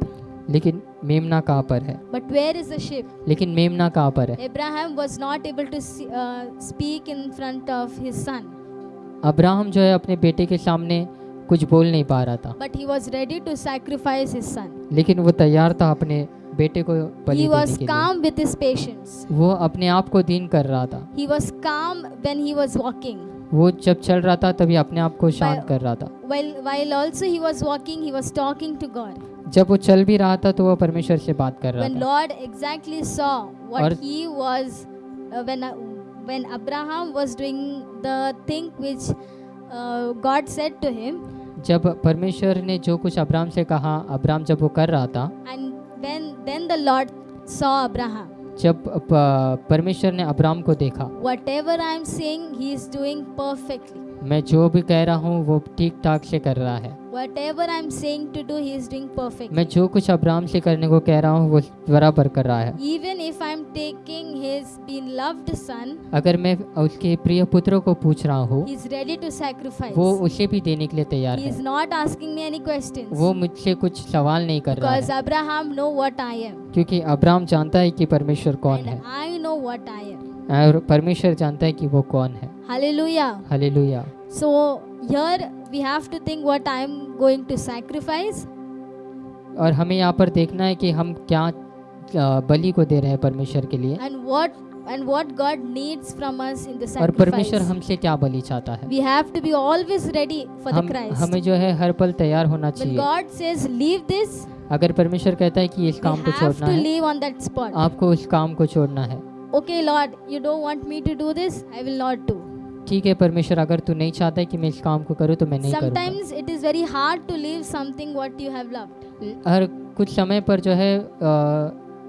Speaker 1: लेकिन मेमना कहाँ पर है?
Speaker 4: But where is the sheep
Speaker 1: लेकिन मेमना कहाँ पर है?
Speaker 4: Ibrahim was not able to speak in front of his son
Speaker 1: Abraham जो है अपने बेटे के सामने कुछ बोल नहीं पा रहा था।
Speaker 4: But he was ready to sacrifice his
Speaker 1: लेकिन वो तैयार था अपने बेटे को बलि
Speaker 4: He
Speaker 1: देने
Speaker 4: was
Speaker 1: के लिए
Speaker 4: calm with his patience.
Speaker 1: वो अपने आप को दीन कर रहा था
Speaker 4: He was calm when he was walking.
Speaker 1: वो जब चल रहा था तभी अपने आप को शांत कर रहा था
Speaker 4: While while also he was walking, he was talking to God.
Speaker 1: जब वो चल भी रहा था तो वो परमेश्वर से बात कर रहा
Speaker 4: When
Speaker 1: था
Speaker 4: Lord exactly saw what
Speaker 1: और-
Speaker 4: he was, uh, when uh, when Abraham was doing the thing which uh, God said to him,
Speaker 1: जब परमेश्वर ने जो कुछ अब्राम से कहा अब्राम जब वो कर रहा था
Speaker 4: and when then the Lord saw Abraham.
Speaker 1: जब प- परमेश्वर ने अब्राम को देखा
Speaker 4: Whatever I am saying, he is doing perfectly.
Speaker 1: मैं जो भी कह रहा हूँ वो ठीक ठाक से कर रहा है
Speaker 4: Whatever I am saying to do, he is doing perfectly.
Speaker 1: मैं जो कुछ अब्राम से करने को कह रहा हूँ वो बराबर कर रहा है
Speaker 4: Even if I am taking his beloved son,
Speaker 1: अगर मैं उसके प्रिय पुत्रों को पूछ रहा हूँ
Speaker 4: he is ready to sacrifice.
Speaker 1: वो उसे भी देने के लिए तैयार
Speaker 4: He
Speaker 1: है
Speaker 4: is not asking me any questions.
Speaker 1: वो मुझसे कुछ सवाल नहीं कर रहा
Speaker 4: Because
Speaker 1: है
Speaker 4: Abraham know what I am.
Speaker 1: क्योंकि अब्राम जानता है कि परमेश्वर कौन है
Speaker 4: I know what I am.
Speaker 1: और परमेश्वर जानता है कि वो कौन है।
Speaker 4: Hallelujah
Speaker 1: hallelujah
Speaker 4: so here we have to think what I am going to sacrifice
Speaker 1: और हमें यहाँ पर देखना है कि हम क्या बलि को दे रहे हैं परमेश्वर के लिए।
Speaker 4: And what and what God needs from us in the sacrifice
Speaker 1: और परमेश्वर हमसे क्या बलि चाहता है।
Speaker 4: We have to be always ready for the Christ
Speaker 1: हमें जो है हर पल तैयार होना चाहिए।
Speaker 4: गॉड सेज लीव दिस
Speaker 1: अगर परमेश्वर कहता है कि इस काम को छोड़ना है आपको उस काम को छोड़ना है।
Speaker 4: Okay, Lord, you don't want me to do this, I will not do.
Speaker 1: ठीक है परमेश्वर अगर तू नहीं चाहता है कि मैं इस काम को करूँ तो मैं नहीं करूँगा
Speaker 4: Sometimes it is very hard to leave something what you have loved.
Speaker 1: हर कुछ समय पर जो है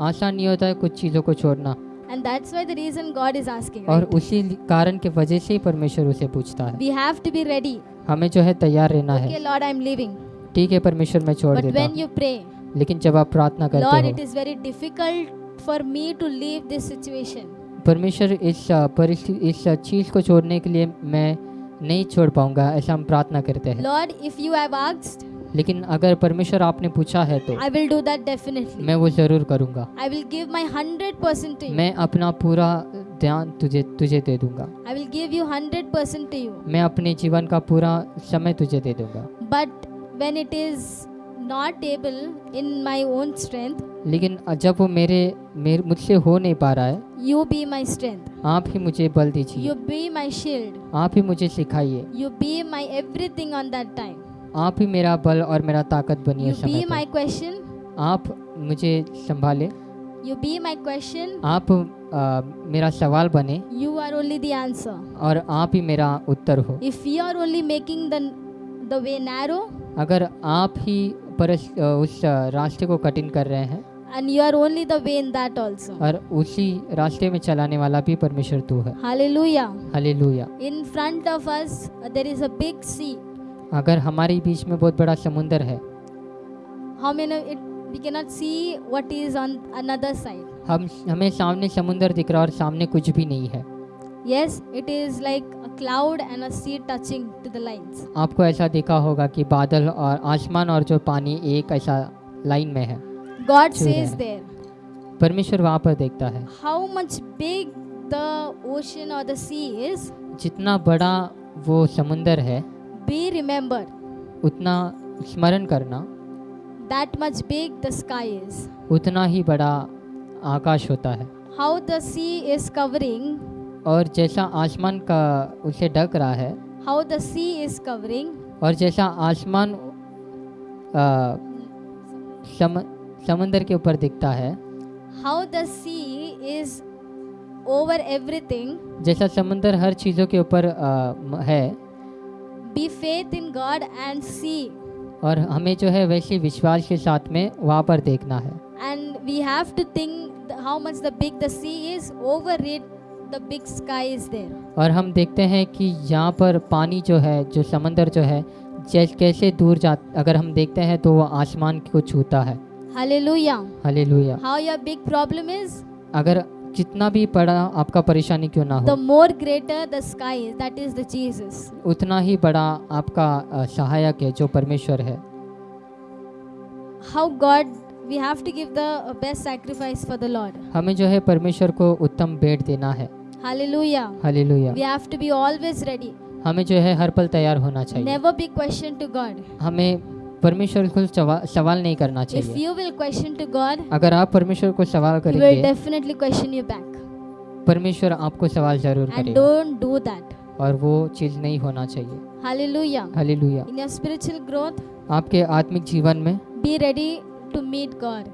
Speaker 1: आसान नहीं होता है कुछ चीज़ों को छोड़ना
Speaker 4: And that's why the reason God is asking.
Speaker 1: और
Speaker 4: Right?
Speaker 1: उसी कारण के वजह से ही परमेश्वर उसे पूछता है
Speaker 4: We have to be ready.
Speaker 1: हमें जो है तैयार रहना
Speaker 4: Okay,
Speaker 1: है
Speaker 4: Lord, I'm leaving.
Speaker 1: ठीक है परमेश्वर मैं छोड़
Speaker 4: But
Speaker 1: देता
Speaker 4: when you pray,
Speaker 1: लेकिन जब आप प्रार्थना
Speaker 4: Lord,
Speaker 1: करते
Speaker 4: it
Speaker 1: हो
Speaker 4: is very difficult for me to leave this situation.
Speaker 1: परमेश्वर इस परिस्थिति इस चीज़ को छोड़ने के लिए मैं नहीं छोड़ पाऊँगा ऐसा हम प्रार्थना करते हैं
Speaker 4: Lord, if you have asked,
Speaker 1: लेकिन अगर परमेश्वर आपने पूछा है तो
Speaker 4: I will do that definitely.
Speaker 1: मैं वो ज़रूर करूँगा
Speaker 4: I will give my 100% to
Speaker 1: मैं अपना पूरा ध्यान तुझे तुझे दे दूँगा
Speaker 4: I will give you 100% to you.
Speaker 1: मैं अपने जीवन का पूरा समय तुझे दे दूँगा
Speaker 4: But when it is not able in my own strength.
Speaker 1: लेकिन जब वो मेरे, मेरे मुझसे हो नहीं पा रहा है
Speaker 4: यू बी माई स्ट्रेंथ
Speaker 1: आप ही मुझे बल दीजिए।
Speaker 4: यू बी माई शील्ड
Speaker 1: आप ही मुझे सिखाइए।
Speaker 4: You be my everything on that time
Speaker 1: आप ही मेरा बल और मेरा ताकत बनिए समय
Speaker 4: बी
Speaker 1: माई
Speaker 4: क्वेश्चन
Speaker 1: आप मुझे संभाले।
Speaker 4: यू बी माई क्वेश्चन
Speaker 1: आप आ, मेरा सवाल बने
Speaker 4: यू आर ओनली आंसर
Speaker 1: और आप ही मेरा उत्तर हो।
Speaker 4: If you are only making the way narrow
Speaker 1: अगर आप ही परस उस रास्ते को कठिन कर रहे हैं
Speaker 4: and you are only the way in that also.
Speaker 1: और उसी रास्ते में चलाने वाला भी परमेश्वर तू है
Speaker 4: Hallelujah.
Speaker 1: Hallelujah
Speaker 4: In front of us uh, there is a big sea.
Speaker 1: अगर हमारे बीच में बहुत बड़ा समुंदर है
Speaker 4: How many it we cannot see what is on another side.
Speaker 1: हम हमें सामने समुंदर दिख रहा है और सामने कुछ भी नहीं है
Speaker 4: Yes, it is like a cloud and a sea touching to the lines.
Speaker 1: आपको ऐसा देखा होगा कि बादल और आसमान और जो पानी एक ऐसा लाइन में है
Speaker 4: God says there,
Speaker 1: परमेश्वर वहाँ पर देखता है
Speaker 4: how much big the ocean or the sea is,
Speaker 1: जितना बड़ा वो समुंदर है
Speaker 4: be remembered.
Speaker 1: उतना स्मरण करना
Speaker 4: That much big the sky is.
Speaker 1: उतना ही बड़ा आकाश होता है
Speaker 4: How the sea is covering,
Speaker 1: और जैसा आसमान का उसे ढक रहा है
Speaker 4: how the sea is covering
Speaker 1: और जैसा आसमान समंदर के ऊपर दिखता है
Speaker 4: how the sea is over everything
Speaker 1: जैसा समंदर हर चीज़ों के ऊपर है
Speaker 4: be faith in God and see
Speaker 1: और हमें जो है वैसे विश्वास के साथ में वहाँ पर देखना है।
Speaker 4: And we have to think how much the big the sea is over read the big sky is there
Speaker 1: और हम देखते हैं कि यहाँ पर पानी जो है जो समंदर जो है जैसे कैसे दूर जा अगर हम देखते हैं तो वो आसमान को छूता है। अगर जितना भी बड़ा आपका परेशानी क्यों ना हो।
Speaker 4: The more greater the sky that is the Jesus
Speaker 1: उतना ही बड़ा आपका सहायक है जो परमेश्वर है।
Speaker 4: How God we have to give the best sacrifice for the lord.
Speaker 1: hame jo hai parmeshwar ko uttam bhet dena hai
Speaker 4: Hallelujah.
Speaker 1: Hallelujah
Speaker 4: We have to be always ready.
Speaker 1: हमें जो है हर पल तैयार होना चाहिए
Speaker 4: Never be question to God.
Speaker 1: हमें परमेश्वर को सवाल नहीं करना चाहिए If
Speaker 4: you will question to God,
Speaker 1: अगर आप परमेश्वर को सवाल करेंगे
Speaker 4: definitely question you back.
Speaker 1: परमेश्वर आपको सवाल ज़रूर
Speaker 4: And
Speaker 1: करेगा
Speaker 4: don't do that.
Speaker 1: और वो चीज़ नहीं होना चाहिए
Speaker 4: Hallelujah.
Speaker 1: Hallelujah
Speaker 4: In your spiritual growth,
Speaker 1: आपके आत्मिक जीवन में
Speaker 4: be ready to meet God.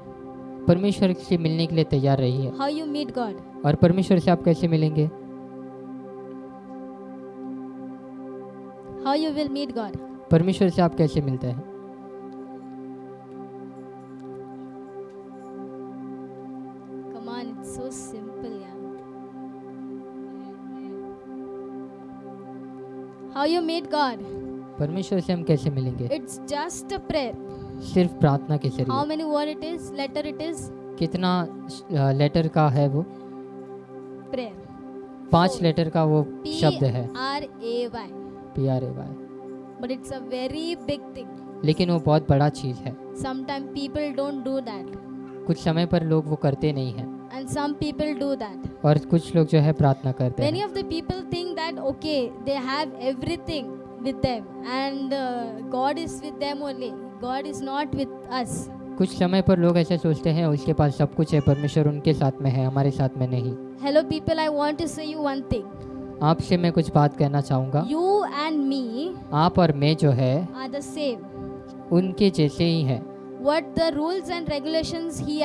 Speaker 1: परमेश्वर से मिलने के लिए तैयार रहिए
Speaker 4: How you meet God?
Speaker 1: और परमेश्वर से आप कैसे मिलेंगे
Speaker 4: how you will meet God
Speaker 1: परमेश्वर से आप कैसे मिलते हैं
Speaker 4: How you meet God?
Speaker 1: परमेश्वर से हम कैसे मिलेंगे?
Speaker 4: It's just a prayer.
Speaker 1: सिर्फ़ प्रार्थना के ज़रिए.
Speaker 4: How many word it is? Letter it is?
Speaker 1: कितना लेटर का है वो?
Speaker 4: प्रेयर
Speaker 1: पाँच लेटर का वो शब्द है।
Speaker 4: R A Y
Speaker 1: P R A Y
Speaker 4: but it's a very big thing
Speaker 1: लेकिन वो बहुत बड़ा चीज़ है।
Speaker 4: Some people don't do that
Speaker 1: कुछ समय पर लोग वो करते नहीं हैं।
Speaker 4: And some people do that
Speaker 1: और कुछ लोग जो है प्रार्थना करते हैं।
Speaker 4: Many of the people think that okay they have everything with them and God is with them only God is not with us
Speaker 1: कुछ समय पर लोग ऐसा सोचते हैं उसके पास सब कुछ है परमेश्वर उनके साथ में है हमारे साथ में नहीं।
Speaker 4: Hello people, I want to say you one thing.
Speaker 1: आपसे मैं कुछ बात कहना चाहूँगा
Speaker 4: यू एंड मी
Speaker 1: आप और मैं जो है
Speaker 4: आर द सेम
Speaker 1: उनके जैसे ही हैं।
Speaker 4: What the rules and regulation he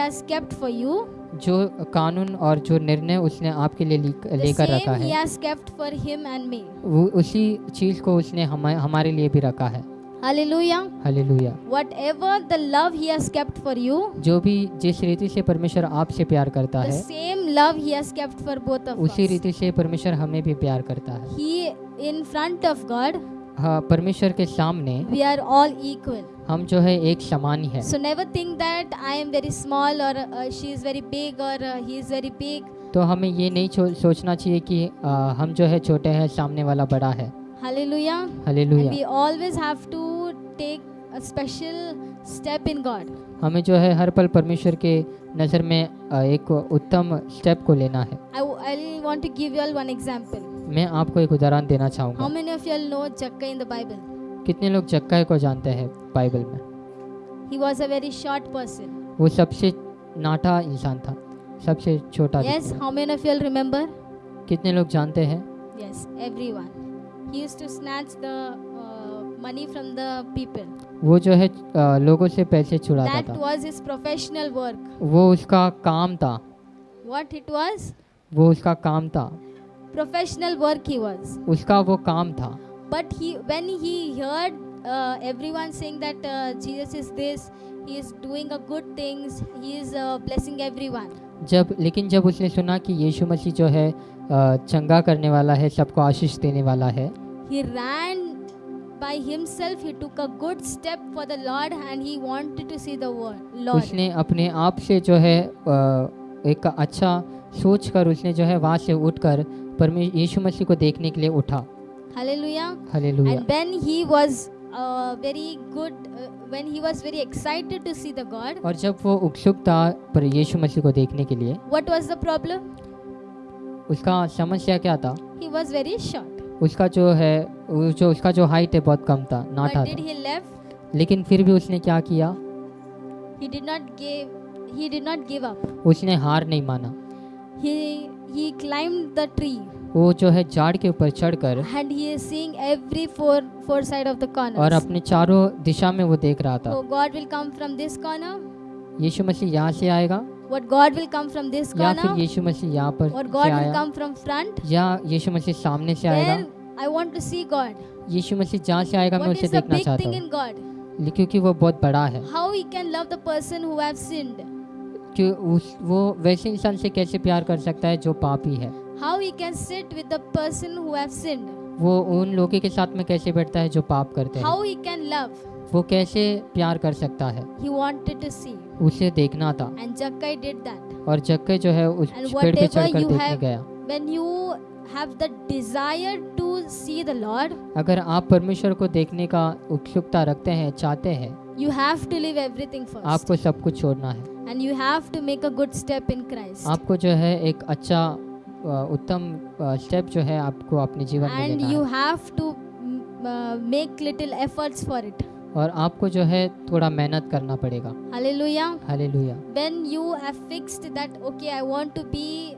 Speaker 4: for you
Speaker 1: जो कानून और जो निर्णय उसने आपके लिए लेकर रखा है उसी चीज़ को उसने हमारे लिए भी रखा है
Speaker 4: hallelujah
Speaker 1: hallelujah
Speaker 4: whatever the love he has kept for you
Speaker 1: जो भी जिस रीति से परमेश्वर आपसे प्यार करता है
Speaker 4: same love he has kept for both of
Speaker 1: उसी रीति से परमेश्वर हमें भी प्यार करता है।
Speaker 4: He in front of God
Speaker 1: परमेश्वर के सामने
Speaker 4: वी आर ऑल इक्वल
Speaker 1: हम जो है एक समान ही है।
Speaker 4: So never think that I am very small और शी इज़ वेरी बिग और ही इज़ वेरी बिग
Speaker 1: तो हमें ये नहीं सोचना चाहिए कि आ, हम जो है छोटे हैं सामने वाला बड़ा है।
Speaker 4: Hallelujah. Hallelujah.
Speaker 1: And
Speaker 4: we always have to take a special step in God.
Speaker 1: हमें जो है हर पल परमेश्वर के नज़र में एक उत्तम स्टेप को लेना है
Speaker 4: I, want to give you all one example.
Speaker 1: मैं आपको एक उदाहरण देना
Speaker 4: How many of you all know Jakka in the Bible?
Speaker 1: कितने लोग जक्का को जानते हैं बाइबल में
Speaker 4: He was a very short person.
Speaker 1: वो सबसे नाटा इंसान था सबसे छोटा
Speaker 4: Yes, how many of you all remember?
Speaker 1: कितने लोग जानते हैं
Speaker 4: Yes, everyone. He used to snatch the uh, money from the people.
Speaker 1: वो जो है अ, लोगों से पैसे छुड़ाता
Speaker 4: That
Speaker 1: था
Speaker 4: was his professional work.
Speaker 1: वो उसका काम था
Speaker 4: What it was?
Speaker 1: वो उसका काम था
Speaker 4: Professional work he was.
Speaker 1: उसका वो काम था
Speaker 4: But he, when he heard uh, everyone saying that uh, Jesus is this, he is doing a good things, he is uh, blessing everyone.
Speaker 1: जब लेकिन जब उसने सुना कि यीशु मसीह जो है अ, चंगा करने वाला है सबको आशीष देने वाला है
Speaker 4: He ran by himself. He took a good step for the Lord, and he wanted to see the word, Lord.
Speaker 1: उसने अपने आप से जो है अ, एक अच्छा सोच कर उसने जो है वहाँ से उठकर परमे यीशु मसीह को देखने के लिए उठा
Speaker 4: Hallelujah.
Speaker 1: Hallelujah
Speaker 4: And when he was uh, very good, uh, when he was very excited to see the God,
Speaker 1: और जब वो उत्सुक था पर यीशु मसीह को देखने के लिए
Speaker 4: what was the problem?
Speaker 1: उसका समस्या क्या था
Speaker 4: He was very short.
Speaker 1: उसका जो है जो उसका जो हाइट है बहुत कम था नाटा
Speaker 4: But did he left?
Speaker 1: लेकिन फिर भी उसने क्या किया
Speaker 4: He did not give. He did not give up.
Speaker 1: उसने हार नहीं माना
Speaker 4: He he climbed the tree,
Speaker 1: वो जो है झाड़ के ऊपर चढ़कर
Speaker 4: and he is seeing every four four side of the corner
Speaker 1: और अपने चारों दिशा में वो देख रहा था।
Speaker 4: So God will come from this corner
Speaker 1: यीशु मसीह यहाँ से आएगा।
Speaker 4: What God will come from this corner
Speaker 1: या फिर यीशु मसीह यहाँ पर और
Speaker 4: God will come from front
Speaker 1: या यीशु मसीह सामने से आएगा।
Speaker 4: I want to see God
Speaker 1: यीशु मसीह जहाँ से आएगा मैं उसे देखना चाहता हूँ। क्योंकि वो बहुत बड़ा है।
Speaker 4: How he can love the person who have sinned
Speaker 1: क्यों वो वैसे इंसान से कैसे प्यार कर सकता है जो पापी है?
Speaker 4: How He can sit with the person who have sinned.
Speaker 1: वो उन लोगों के साथ में कैसे बैठता है जो पाप करते हैं
Speaker 4: How He can love.
Speaker 1: वो कैसे प्यार कर सकता है
Speaker 4: He wanted to see.
Speaker 1: उसे देखना था
Speaker 4: And Jakkai did that.
Speaker 1: और जक्के जो है उस
Speaker 4: And
Speaker 1: पेड़ पे चढ़कर देखने
Speaker 4: have-
Speaker 1: गया
Speaker 4: When you have the desire to see the Lord,
Speaker 1: अगर आप परमेश्वर को देखने का उत्सुकता रखते हैं चाहते हैं
Speaker 4: you have to leave everything first.
Speaker 1: आपको सब कुछ छोड़ना है
Speaker 4: And you have to make a good step in Christ.
Speaker 1: आपको जो है एक अच्छा अ, उत्तम स्टेप जो है आपको अपने जीवन में
Speaker 4: and you have to make little efforts for it
Speaker 1: और आपको जो है थोड़ा मेहनत करना पड़ेगा।
Speaker 4: Hallelujah
Speaker 1: hallelujah
Speaker 4: when you have fixed that okay I want to be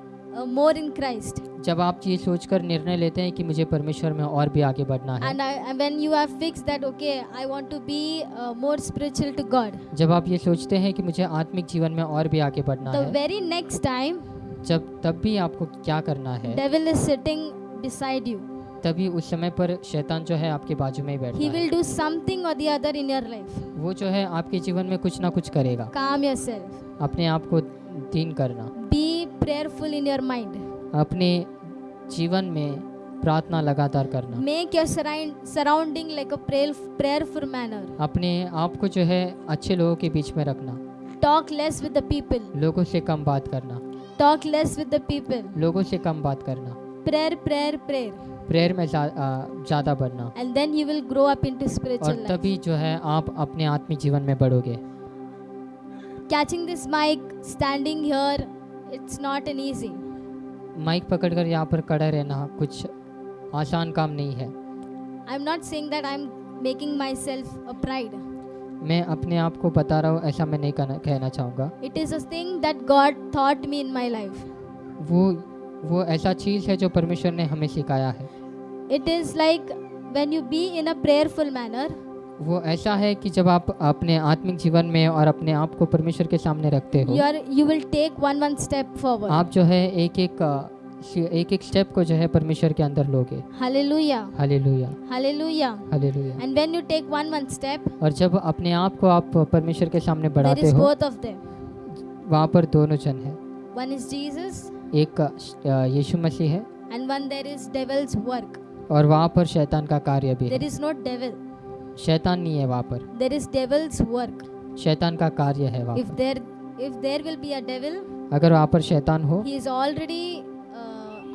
Speaker 4: more in Christ
Speaker 1: जब आप ये सोचकर निर्णय लेते हैं कि मुझे परमेश्वर में और भी आगे बढ़ना है।
Speaker 4: And when you have fixed that okay I want to be more spiritual to God
Speaker 1: जब आप ये सोचते हैं कि मुझे आत्मिक जीवन में और भी आगे बढ़ना है।
Speaker 4: द वेरी नेक्स्ट टाइम
Speaker 1: जब तब भी आपको क्या करना है
Speaker 4: devil is sitting beside you.
Speaker 1: तभी उस समय पर शैतान जो है आपके बाजू में ही
Speaker 4: He
Speaker 1: बैठता है
Speaker 4: will do something or the other in your life.
Speaker 1: वो जो है आपके जीवन में कुछ ना कुछ करेगा
Speaker 4: Calm yourself.
Speaker 1: अपने आप को दीन करना
Speaker 4: Be prayerful in your mind.
Speaker 1: अपने जीवन में प्रार्थना लगातार करना
Speaker 4: Make your surrounding like a prayerful manner.
Speaker 1: अपने आप को जो है अच्छे लोगों के बीच में रखना
Speaker 4: Talk less with the people.
Speaker 1: लोगों से कम बात करना
Speaker 4: talk less with the people
Speaker 1: लोगों से कम बात करना।
Speaker 4: प्रेयर प्रेयर प्रेयर
Speaker 1: प्रेयर में ज़्यादा बढ़ना।
Speaker 4: And then you will grow up into spiritual
Speaker 1: और तभी जो है आप अपने आत्मिक जीवन में बढ़ोगे।
Speaker 4: Catching this mic standing here it's not an easy
Speaker 1: mic पकड़कर यहाँ पर खड़ा रहना कुछ आसान काम नहीं है।
Speaker 4: I am not saying that I am making myself a pride
Speaker 1: मैं अपने आप को बता रहा हूँ ऐसा मैं नहीं करना कहना चाहूँगा।
Speaker 4: It is ugh that God thought me in my life
Speaker 1: वो वो ऐसा चीज़ है जो परमेश्वर ने हमें सिखाया है।
Speaker 4: It is like when you be in prayerful manner
Speaker 1: वो ऐसा है कि जब आप अपने आत्मिक जीवन में और अपने आप को परमेश्वर के सामने रखते हो
Speaker 4: you will take one one step forward
Speaker 1: आप जो है एक एक एक एक स्टेप को जो है परमेश्वर के अंदर लोगे।
Speaker 4: Step,
Speaker 1: और जब अपने आप को आप परमेश्वर के सामने बढ़ाते हो वहाँ पर दोनों जन है।
Speaker 4: Jesus,
Speaker 1: एक यीशु मसीह है।
Speaker 4: work,
Speaker 1: और वहाँ पर शैतान का कार्य भी है।
Speaker 4: Devil,
Speaker 1: शैतान नहीं है वहाँ पर।
Speaker 4: Work,
Speaker 1: शैतान का कार्य है वहाँ पर। अगर वहाँ पर शैतान हो
Speaker 4: he is already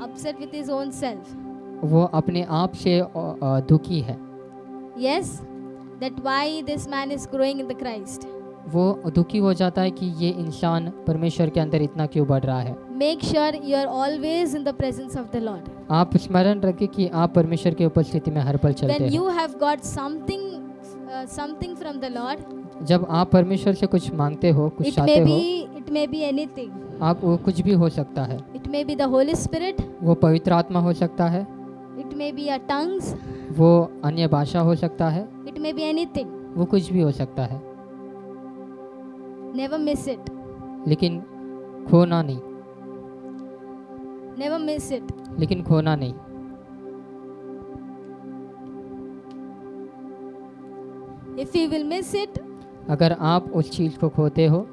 Speaker 4: upset with his own self.
Speaker 1: वो अपने आप से अ, अ, दुखी है
Speaker 4: Yes, that why this man is growing in the Christ.
Speaker 1: वो दुखी हो जाता है कि ये इंसान परमेश्वर के अंदर इतना क्यों बढ़ रहा है
Speaker 4: Make sure you are always in the presence of the Lord.
Speaker 1: आप स्मरण रखें कि आप परमेश्वर की उपस्थिति में हर पल चलते
Speaker 4: When
Speaker 1: हैं
Speaker 4: you have got something, uh, something from the Lord,
Speaker 1: जब आप परमेश्वर से कुछ मांगते हो कुछ चाहते हो
Speaker 4: it may be anything.
Speaker 1: आप वो कुछ भी हो सकता है
Speaker 4: It may be the Holy Spirit.
Speaker 1: वो पवित्र आत्मा हो सकता है
Speaker 4: It may be our tongues.
Speaker 1: वो अन्य भाषा हो सकता है
Speaker 4: It may be anything.
Speaker 1: वो कुछ भी हो सकता है
Speaker 4: Never miss it.
Speaker 1: लेकिन खोना नहीं
Speaker 4: Never miss it.
Speaker 1: लेकिन खोना नहीं
Speaker 4: If you will miss it,
Speaker 1: अगर आप उस चीज़ को खोते हो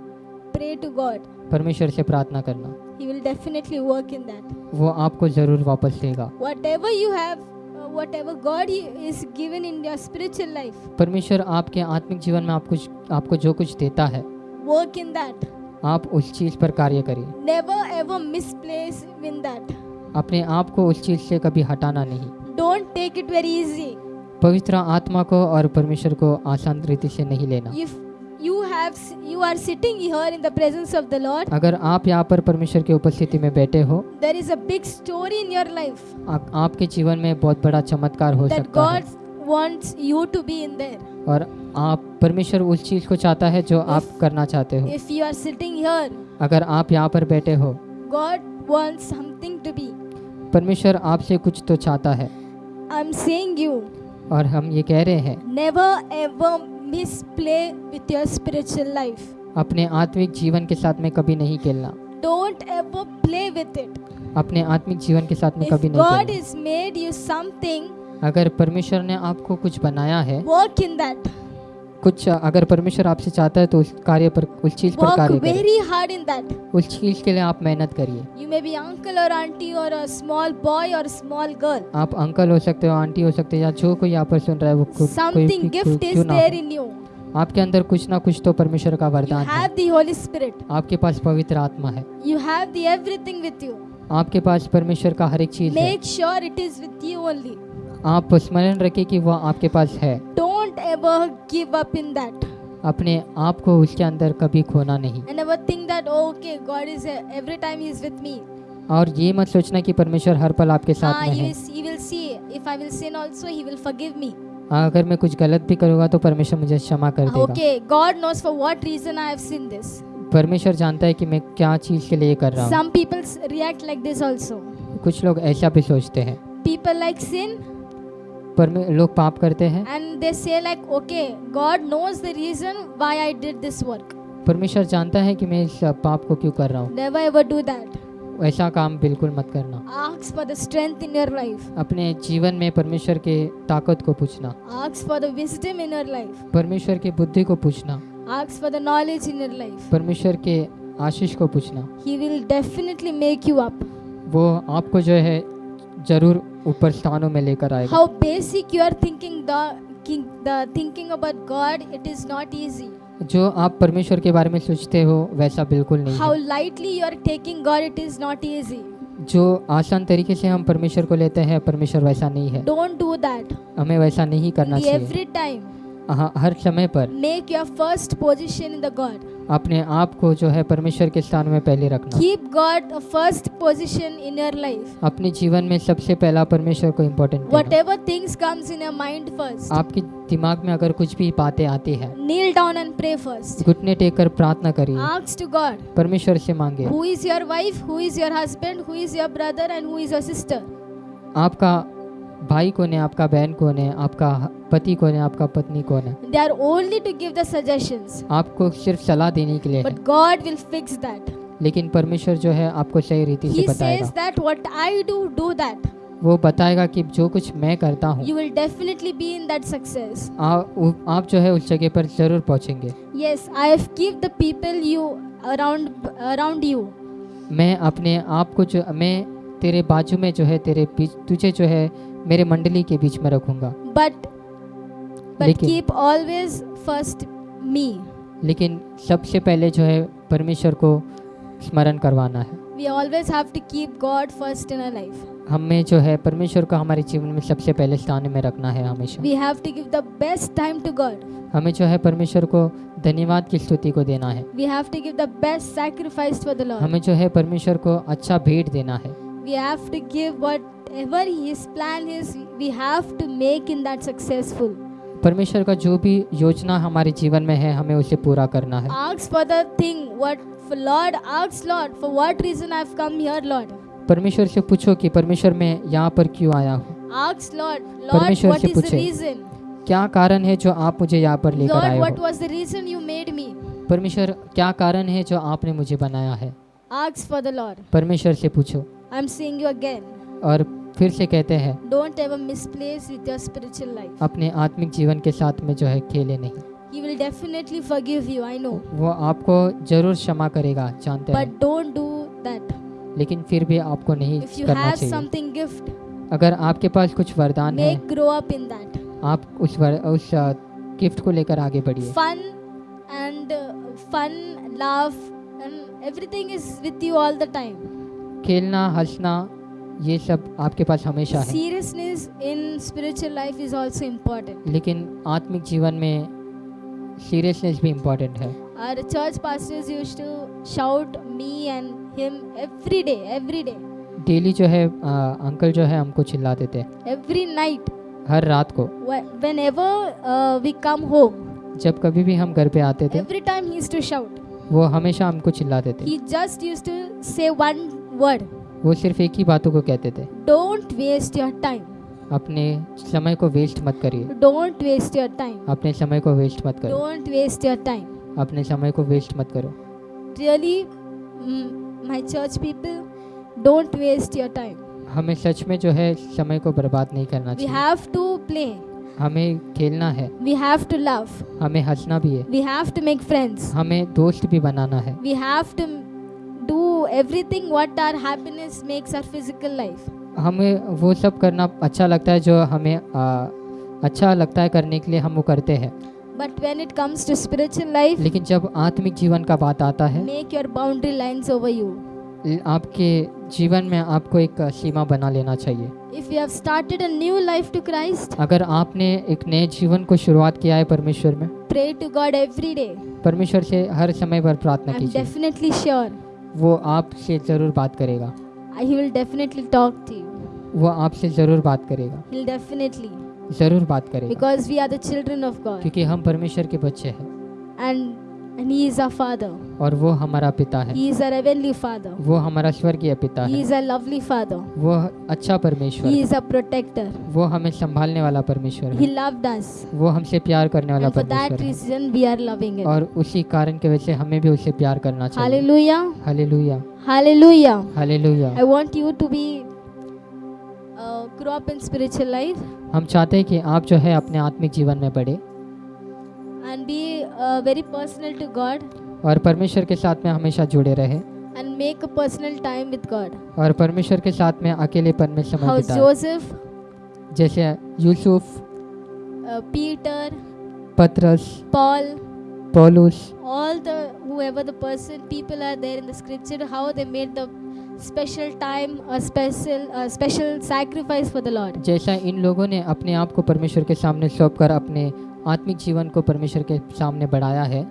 Speaker 4: pray to God.
Speaker 1: परमेश्वर से प्रार्थना करना
Speaker 4: He will definitely work in that.
Speaker 1: वो आपको ज़रूर वापस देगा
Speaker 4: Whatever you have, uh, whatever God is given in your spiritual life,
Speaker 1: परमेश्वर आपके आत्मिक जीवन में आपको आपको जो कुछ देता है
Speaker 4: work in that.
Speaker 1: आप उस चीज़ पर कार्य करिए
Speaker 4: Never ever misplace in that.
Speaker 1: अपने आप को उस चीज़ से कभी हटाना नहीं
Speaker 4: Don't take it very easy.
Speaker 1: पवित्र आत्मा को और परमेश्वर को आसान रीति से नहीं लेना
Speaker 4: If you have, you are sitting here in the presence of the Lord,
Speaker 1: अगर आप यहाँ पर परमेश्वर की उपस्थिति में बैठे हो
Speaker 4: there is a big story in your life
Speaker 1: आ, आपके जीवन में बहुत बड़ा चमत्कार हो
Speaker 4: that
Speaker 1: सकता है
Speaker 4: God wants you to be in there.
Speaker 1: और आप परमेश्वर उस चीज़ को चाहता है जो आप करना चाहते हो
Speaker 4: If you are sitting here,
Speaker 1: अगर आप यहाँ पर बैठे हो
Speaker 4: God wants something to be.
Speaker 1: परमेश्वर आपसे कुछ तो चाहता है
Speaker 4: I'm saying you,
Speaker 1: और हम ये कह रहे हैं
Speaker 4: never ever misplay with your spiritual life
Speaker 1: अपने आत्मिक जीवन के साथ में कभी नहीं खेलना।
Speaker 4: Don't ever play with it
Speaker 1: अपने आत्मिक जीवन के साथ में कभी नहीं
Speaker 4: मेड यू समथिंग
Speaker 1: अगर परमेश्वर ने आपको कुछ बनाया है
Speaker 4: वर्क इन दैट
Speaker 1: कुछ अगर परमेश्वर आपसे चाहता है तो उस कार्य पर उस चीज़ पर कार्य करें
Speaker 4: very hard in that.
Speaker 1: उस चीज़ के लिए आप मेहनत करिए
Speaker 4: may be uncle or auntie or a small boy or a small girl.
Speaker 1: आप अंकल हो सकते हो आंटी हो सकते हो या जो कोई यहाँ पर सुन रहा है वो
Speaker 4: gift
Speaker 1: क्यों
Speaker 4: is there in you.
Speaker 1: आपके अंदर कुछ ना कुछ तो परमेश्वर का वरदान है
Speaker 4: the Holy Spirit.
Speaker 1: आपके पास पवित्र आत्मा है
Speaker 4: You have the everything with you.
Speaker 1: आपके पास परमेश्वर का हर एक चीज़ है
Speaker 4: Make sure it is with you only.
Speaker 1: आप स्मरण रखें कि वह आपके पास है।
Speaker 4: Don't ever give up in that
Speaker 1: अपने आप को उसके अंदर कभी खोना नहीं।
Speaker 4: And ever think that okay God is every time is with me
Speaker 1: और ये मत सोचना कि परमेश्वर हर पल आपके साथ में है।
Speaker 4: He will see if I will sin also he will forgive me
Speaker 1: अगर मैं कुछ गलत भी करूँगा तो परमेश्वर मुझे क्षमा कर देगा।
Speaker 4: Okay God knows for what reason I have seen this
Speaker 1: परमेश्वर जानता है कि मैं क्या चीज़ के लिए कर रहा हूँ।
Speaker 4: Some people react like this also
Speaker 1: कुछ लोग ऐसा भी सोचते हैं।
Speaker 4: पीपल लाइक
Speaker 1: सिन लोग पाप करते हैं
Speaker 4: and they say like okay God knows the reason why I did this work
Speaker 1: परमेश्वर जानता है कि मैं इस पाप को क्यों कर रहा हूँ
Speaker 4: नेवर एवर डू दैट
Speaker 1: ऐसा काम बिल्कुल मत करना
Speaker 4: Ask for the strength in your life.
Speaker 1: अपने जीवन में परमेश्वर के ताकत को पूछना
Speaker 4: Ask for the wisdom in your life.
Speaker 1: परमेश्वर की बुद्धि को पूछना
Speaker 4: Ask for the knowledge in your life.
Speaker 1: परमेश्वर के आशीष को पूछना
Speaker 4: ही will definitely make you up.
Speaker 1: वो आपको जो है ज़रूर ऊपर स्थानों में लेकर आएगा।
Speaker 4: How basic you are thinking the the thinking about God it is not easy
Speaker 1: जो आप परमेश्वर के बारे में सोचते हो वैसा बिल्कुल नहीं
Speaker 4: how lightly you are taking God it is not easy
Speaker 1: जो आसान तरीके से हम परमेश्वर को लेते हैं परमेश्वर वैसा नहीं है।
Speaker 4: डोंट डू दैट
Speaker 1: हमें वैसा नहीं करना चाहिए।
Speaker 4: एवरी टाइम
Speaker 1: हाँ, हर समय पर।
Speaker 4: Make your first position in the God
Speaker 1: अपने आप को जो है परमेश्वर के स्थान में पहले रखना।
Speaker 4: Keep God first position in your life
Speaker 1: अपने जीवन में सबसे पहला परमेश्वर को important
Speaker 4: whatever things comes in mind first
Speaker 1: आपके दिमाग में अगर कुछ भी बातें आती है
Speaker 4: kneel down and pray first
Speaker 1: घुटने टेक कर प्रार्थना करिए।
Speaker 4: आस्क टू गॉड
Speaker 1: परमेश्वर से मांगे
Speaker 4: who is your wife who is your husband who is your brother and who is your sister
Speaker 1: आपका भाई कौन है आपका बहन कौन है आपका पति कौन है आपका पत्नी कौन है?
Speaker 4: They are only to give the suggestions
Speaker 1: आपको सिर्फ़ सलाह देने के लिए
Speaker 4: but God will fix that
Speaker 1: लेकिन परमेश्वर जो है आपको सही रीति से बताएगा he
Speaker 4: says that what I do do that
Speaker 1: वो बताएगा कि जो कुछ मैं करता हूँ
Speaker 4: you will definitely be in that success
Speaker 1: आप जो है उस जगह पर ज़रूर पहुँचेंगे।
Speaker 4: Yes I have give the people you around around you
Speaker 1: मैं अपने आप को जो मैं तेरे बाजू में जो है तेरे तुझे जो है मेरे मंडली के बीच में रखूँगा।
Speaker 4: But keep always first me
Speaker 1: लेकिन सबसे पहले जो है परमेश्वर को स्मरण करवाना है।
Speaker 4: We always have to keep God first in our life
Speaker 1: हमें जो है परमेश्वर को हमारे जीवन में सबसे पहले स्थान में रखना है हमेशा।
Speaker 4: We have to give the best time to God
Speaker 1: हमें जो है परमेश्वर को धन्यवाद की स्तुति को देना है।
Speaker 4: We have to give the best sacrifice for the Lord
Speaker 1: हमें जो है परमेश्वर को अच्छा भेंट देना है।
Speaker 4: We have to give whatever His plan is, we have to make in that successful.
Speaker 1: परमेश्वर का जो भी योजना हमारे जीवन में है हमें उसे पूरा करना है
Speaker 4: Ask for the thing, what for Lord, ask Lord, for what reason I've come here, Lord.
Speaker 1: परमेश्वर से पूछो कि परमेश्वर मैं यहाँ पर क्यों आया हूँ
Speaker 4: Lord, Lord,
Speaker 1: परमेश्वर से पूछे।
Speaker 4: reason?
Speaker 1: क्या कारण है जो आप मुझे यहाँ पर लेकर आए हो
Speaker 4: was the reason you made me?
Speaker 1: परमेश्वर क्या कारण है जो आपने मुझे बनाया है
Speaker 4: Ask for the Lord.
Speaker 1: परमेश्वर से पूछो
Speaker 4: I am saying you again
Speaker 1: और फिर से कहते हैं
Speaker 4: don't ever misplace with your spiritual life
Speaker 1: अपने आत्मिक जीवन के साथ में जो है खेले नहीं
Speaker 4: He will definitely forgive you, I know.
Speaker 1: वो आपको ज़रूर क्षमा करेगा जानते हैं।
Speaker 4: But है. don't do
Speaker 1: लेकिन फिर भी आपको नहीं
Speaker 4: If you
Speaker 1: करना
Speaker 4: have
Speaker 1: चाहिए।
Speaker 4: something gift,
Speaker 1: अगर आपके पास कुछ वरदान है
Speaker 4: make grow up in that.
Speaker 1: आप उस वर, उस गिफ्ट को लेकर आगे बढ़िए
Speaker 4: fun and fun love everything is with you all the time.
Speaker 1: खेलना हंसना ये सब आपके पास हमेशा है
Speaker 4: Seriousness in spiritual life is also important.
Speaker 1: लेकिन आत्मिक जीवन में सीरियसनेस भी इम्पोर्टेंट है
Speaker 4: Our church pastors used to shout me and him every day, every day,
Speaker 1: daily जो है अ, अंकल जो है हमको चिल्लाते थे
Speaker 4: every night.
Speaker 1: हर रात को
Speaker 4: uh, we come home,
Speaker 1: जब कभी भी हम घर पे आते थे
Speaker 4: every time he used to shout.
Speaker 1: वो हमेशा हमको चिल्लाते थे। वो सिर्फ़ एक ही बातों को कहते थे।
Speaker 4: डोंट वेस्ट योर टाइम
Speaker 1: अपने समय को वेस्ट मत करिए।
Speaker 4: डोंट वेस्ट योर टाइम
Speaker 1: अपने समय को वेस्ट मत करो।
Speaker 4: डोंट वेस्ट योर टाइम
Speaker 1: अपने समय को वेस्ट मत करो।
Speaker 4: Really my church people don't waste your time
Speaker 1: हमें सच में जो है समय को बर्बाद नहीं करना चाहिए।
Speaker 4: वी हैव टू प्ले
Speaker 1: हमें खेलना है।
Speaker 4: वी हैव टू लव
Speaker 1: हमें हंसना भी है।
Speaker 4: We have to make friends
Speaker 1: हमें दोस्त भी बनाना है।
Speaker 4: We have to do everything what our happiness makes our physical life
Speaker 1: हमें वो सब करना अच्छा लगता है जो हमें आ, अच्छा लगता है करने के लिए हम वो करते हैं।
Speaker 4: But when it comes to spiritual life
Speaker 1: लेकिन जब आत्मिक जीवन का बात आता है
Speaker 4: make your boundary lines over you
Speaker 1: आपके जीवन में आपको एक सीमा बना लेना चाहिए
Speaker 4: If you have started a new life to Christ,
Speaker 1: अगर आपने एक नए जीवन को शुरुआत किया है परमेश्वर में
Speaker 4: pray to God every day.
Speaker 1: परमेश्वर से हर समय पर प्रार्थना कीजिए
Speaker 4: definitely sure
Speaker 1: वो आपसे ज़रूर बात करेगा
Speaker 4: He will definitely talk to you.
Speaker 1: वो आपसे ज़रूर बात करेगा
Speaker 4: He'll definitely.
Speaker 1: ज़रूर बात करेगा
Speaker 4: Because we are the children of God.
Speaker 1: क्योंकि हम परमेश्वर के बच्चे हैं
Speaker 4: And, and He is our Father.
Speaker 1: और वो हमारा पिता है
Speaker 4: He is our heavenly Father.
Speaker 1: वो हमारा स्वर्गीय पिता
Speaker 4: He
Speaker 1: है
Speaker 4: is our lovely Father.
Speaker 1: वो अच्छा परमेश्वर
Speaker 4: He
Speaker 1: है
Speaker 4: is our protector.
Speaker 1: वो हमें संभालने वाला परमेश्वर
Speaker 4: He
Speaker 1: है
Speaker 4: loved us.
Speaker 1: वो हमसे प्यार करने वाला
Speaker 4: And for that
Speaker 1: परमेश्वर है
Speaker 4: reason, we are loving Him.
Speaker 1: और उसी कारण की वजह से हमें भी उसे प्यार करना चाहिए
Speaker 4: Hallelujah.
Speaker 1: Hallelujah
Speaker 4: Hallelujah.
Speaker 1: Hallelujah
Speaker 4: I want you to be uh, grow up in spiritual life
Speaker 1: हम चाहते हैं कि आप जो है अपने आत्मिक जीवन में बढ़े
Speaker 4: and be uh, very personal to God
Speaker 1: और परमेश्वर के साथ में हमेशा जुड़े रहे
Speaker 4: and make a personal time with God.
Speaker 1: और परमेश्वर के साथ में अकेलेपन में समय
Speaker 4: How
Speaker 1: बिताए
Speaker 4: Joseph,
Speaker 1: जैसे यूसुफ
Speaker 4: uh, Peter,
Speaker 1: पतरस
Speaker 4: Paul,
Speaker 1: पौलुस
Speaker 4: all the whoever the person people are there in the scripture how they made the special time a special a special sacrifice for the lord
Speaker 1: जैसा इन लोगों ने अपने आप को परमेश्वर के सामने सौंप कर अपने आत्मिक जीवन को परमेश्वर के सामने बढ़ाया है।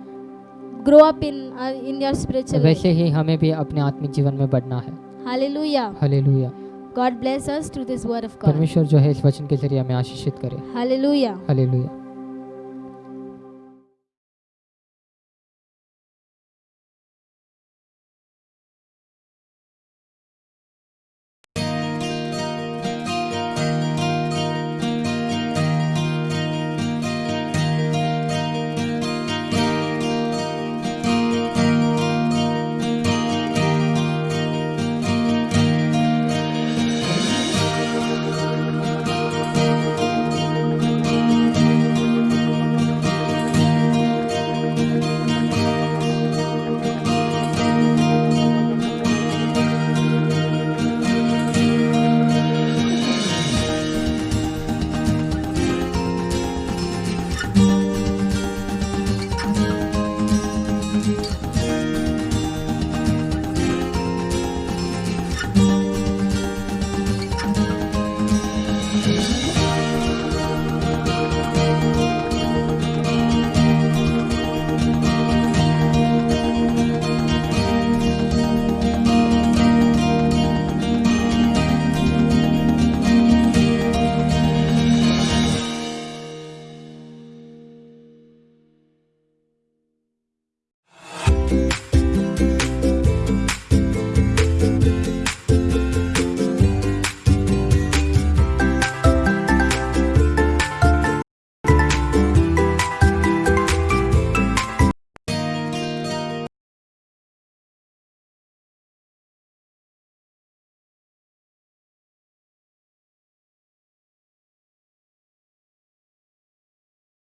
Speaker 4: Grow up in in your spiritual
Speaker 1: वैसे ही हमें भी अपने आत्मिक जीवन में बढ़ना है।
Speaker 4: Hallelujah
Speaker 1: hallelujah
Speaker 4: God bless us through this word of God
Speaker 1: परमेश्वर जो है इस वचन के ज़रिए हमें आशीषित करे।
Speaker 4: Hallelujah
Speaker 1: hallelujah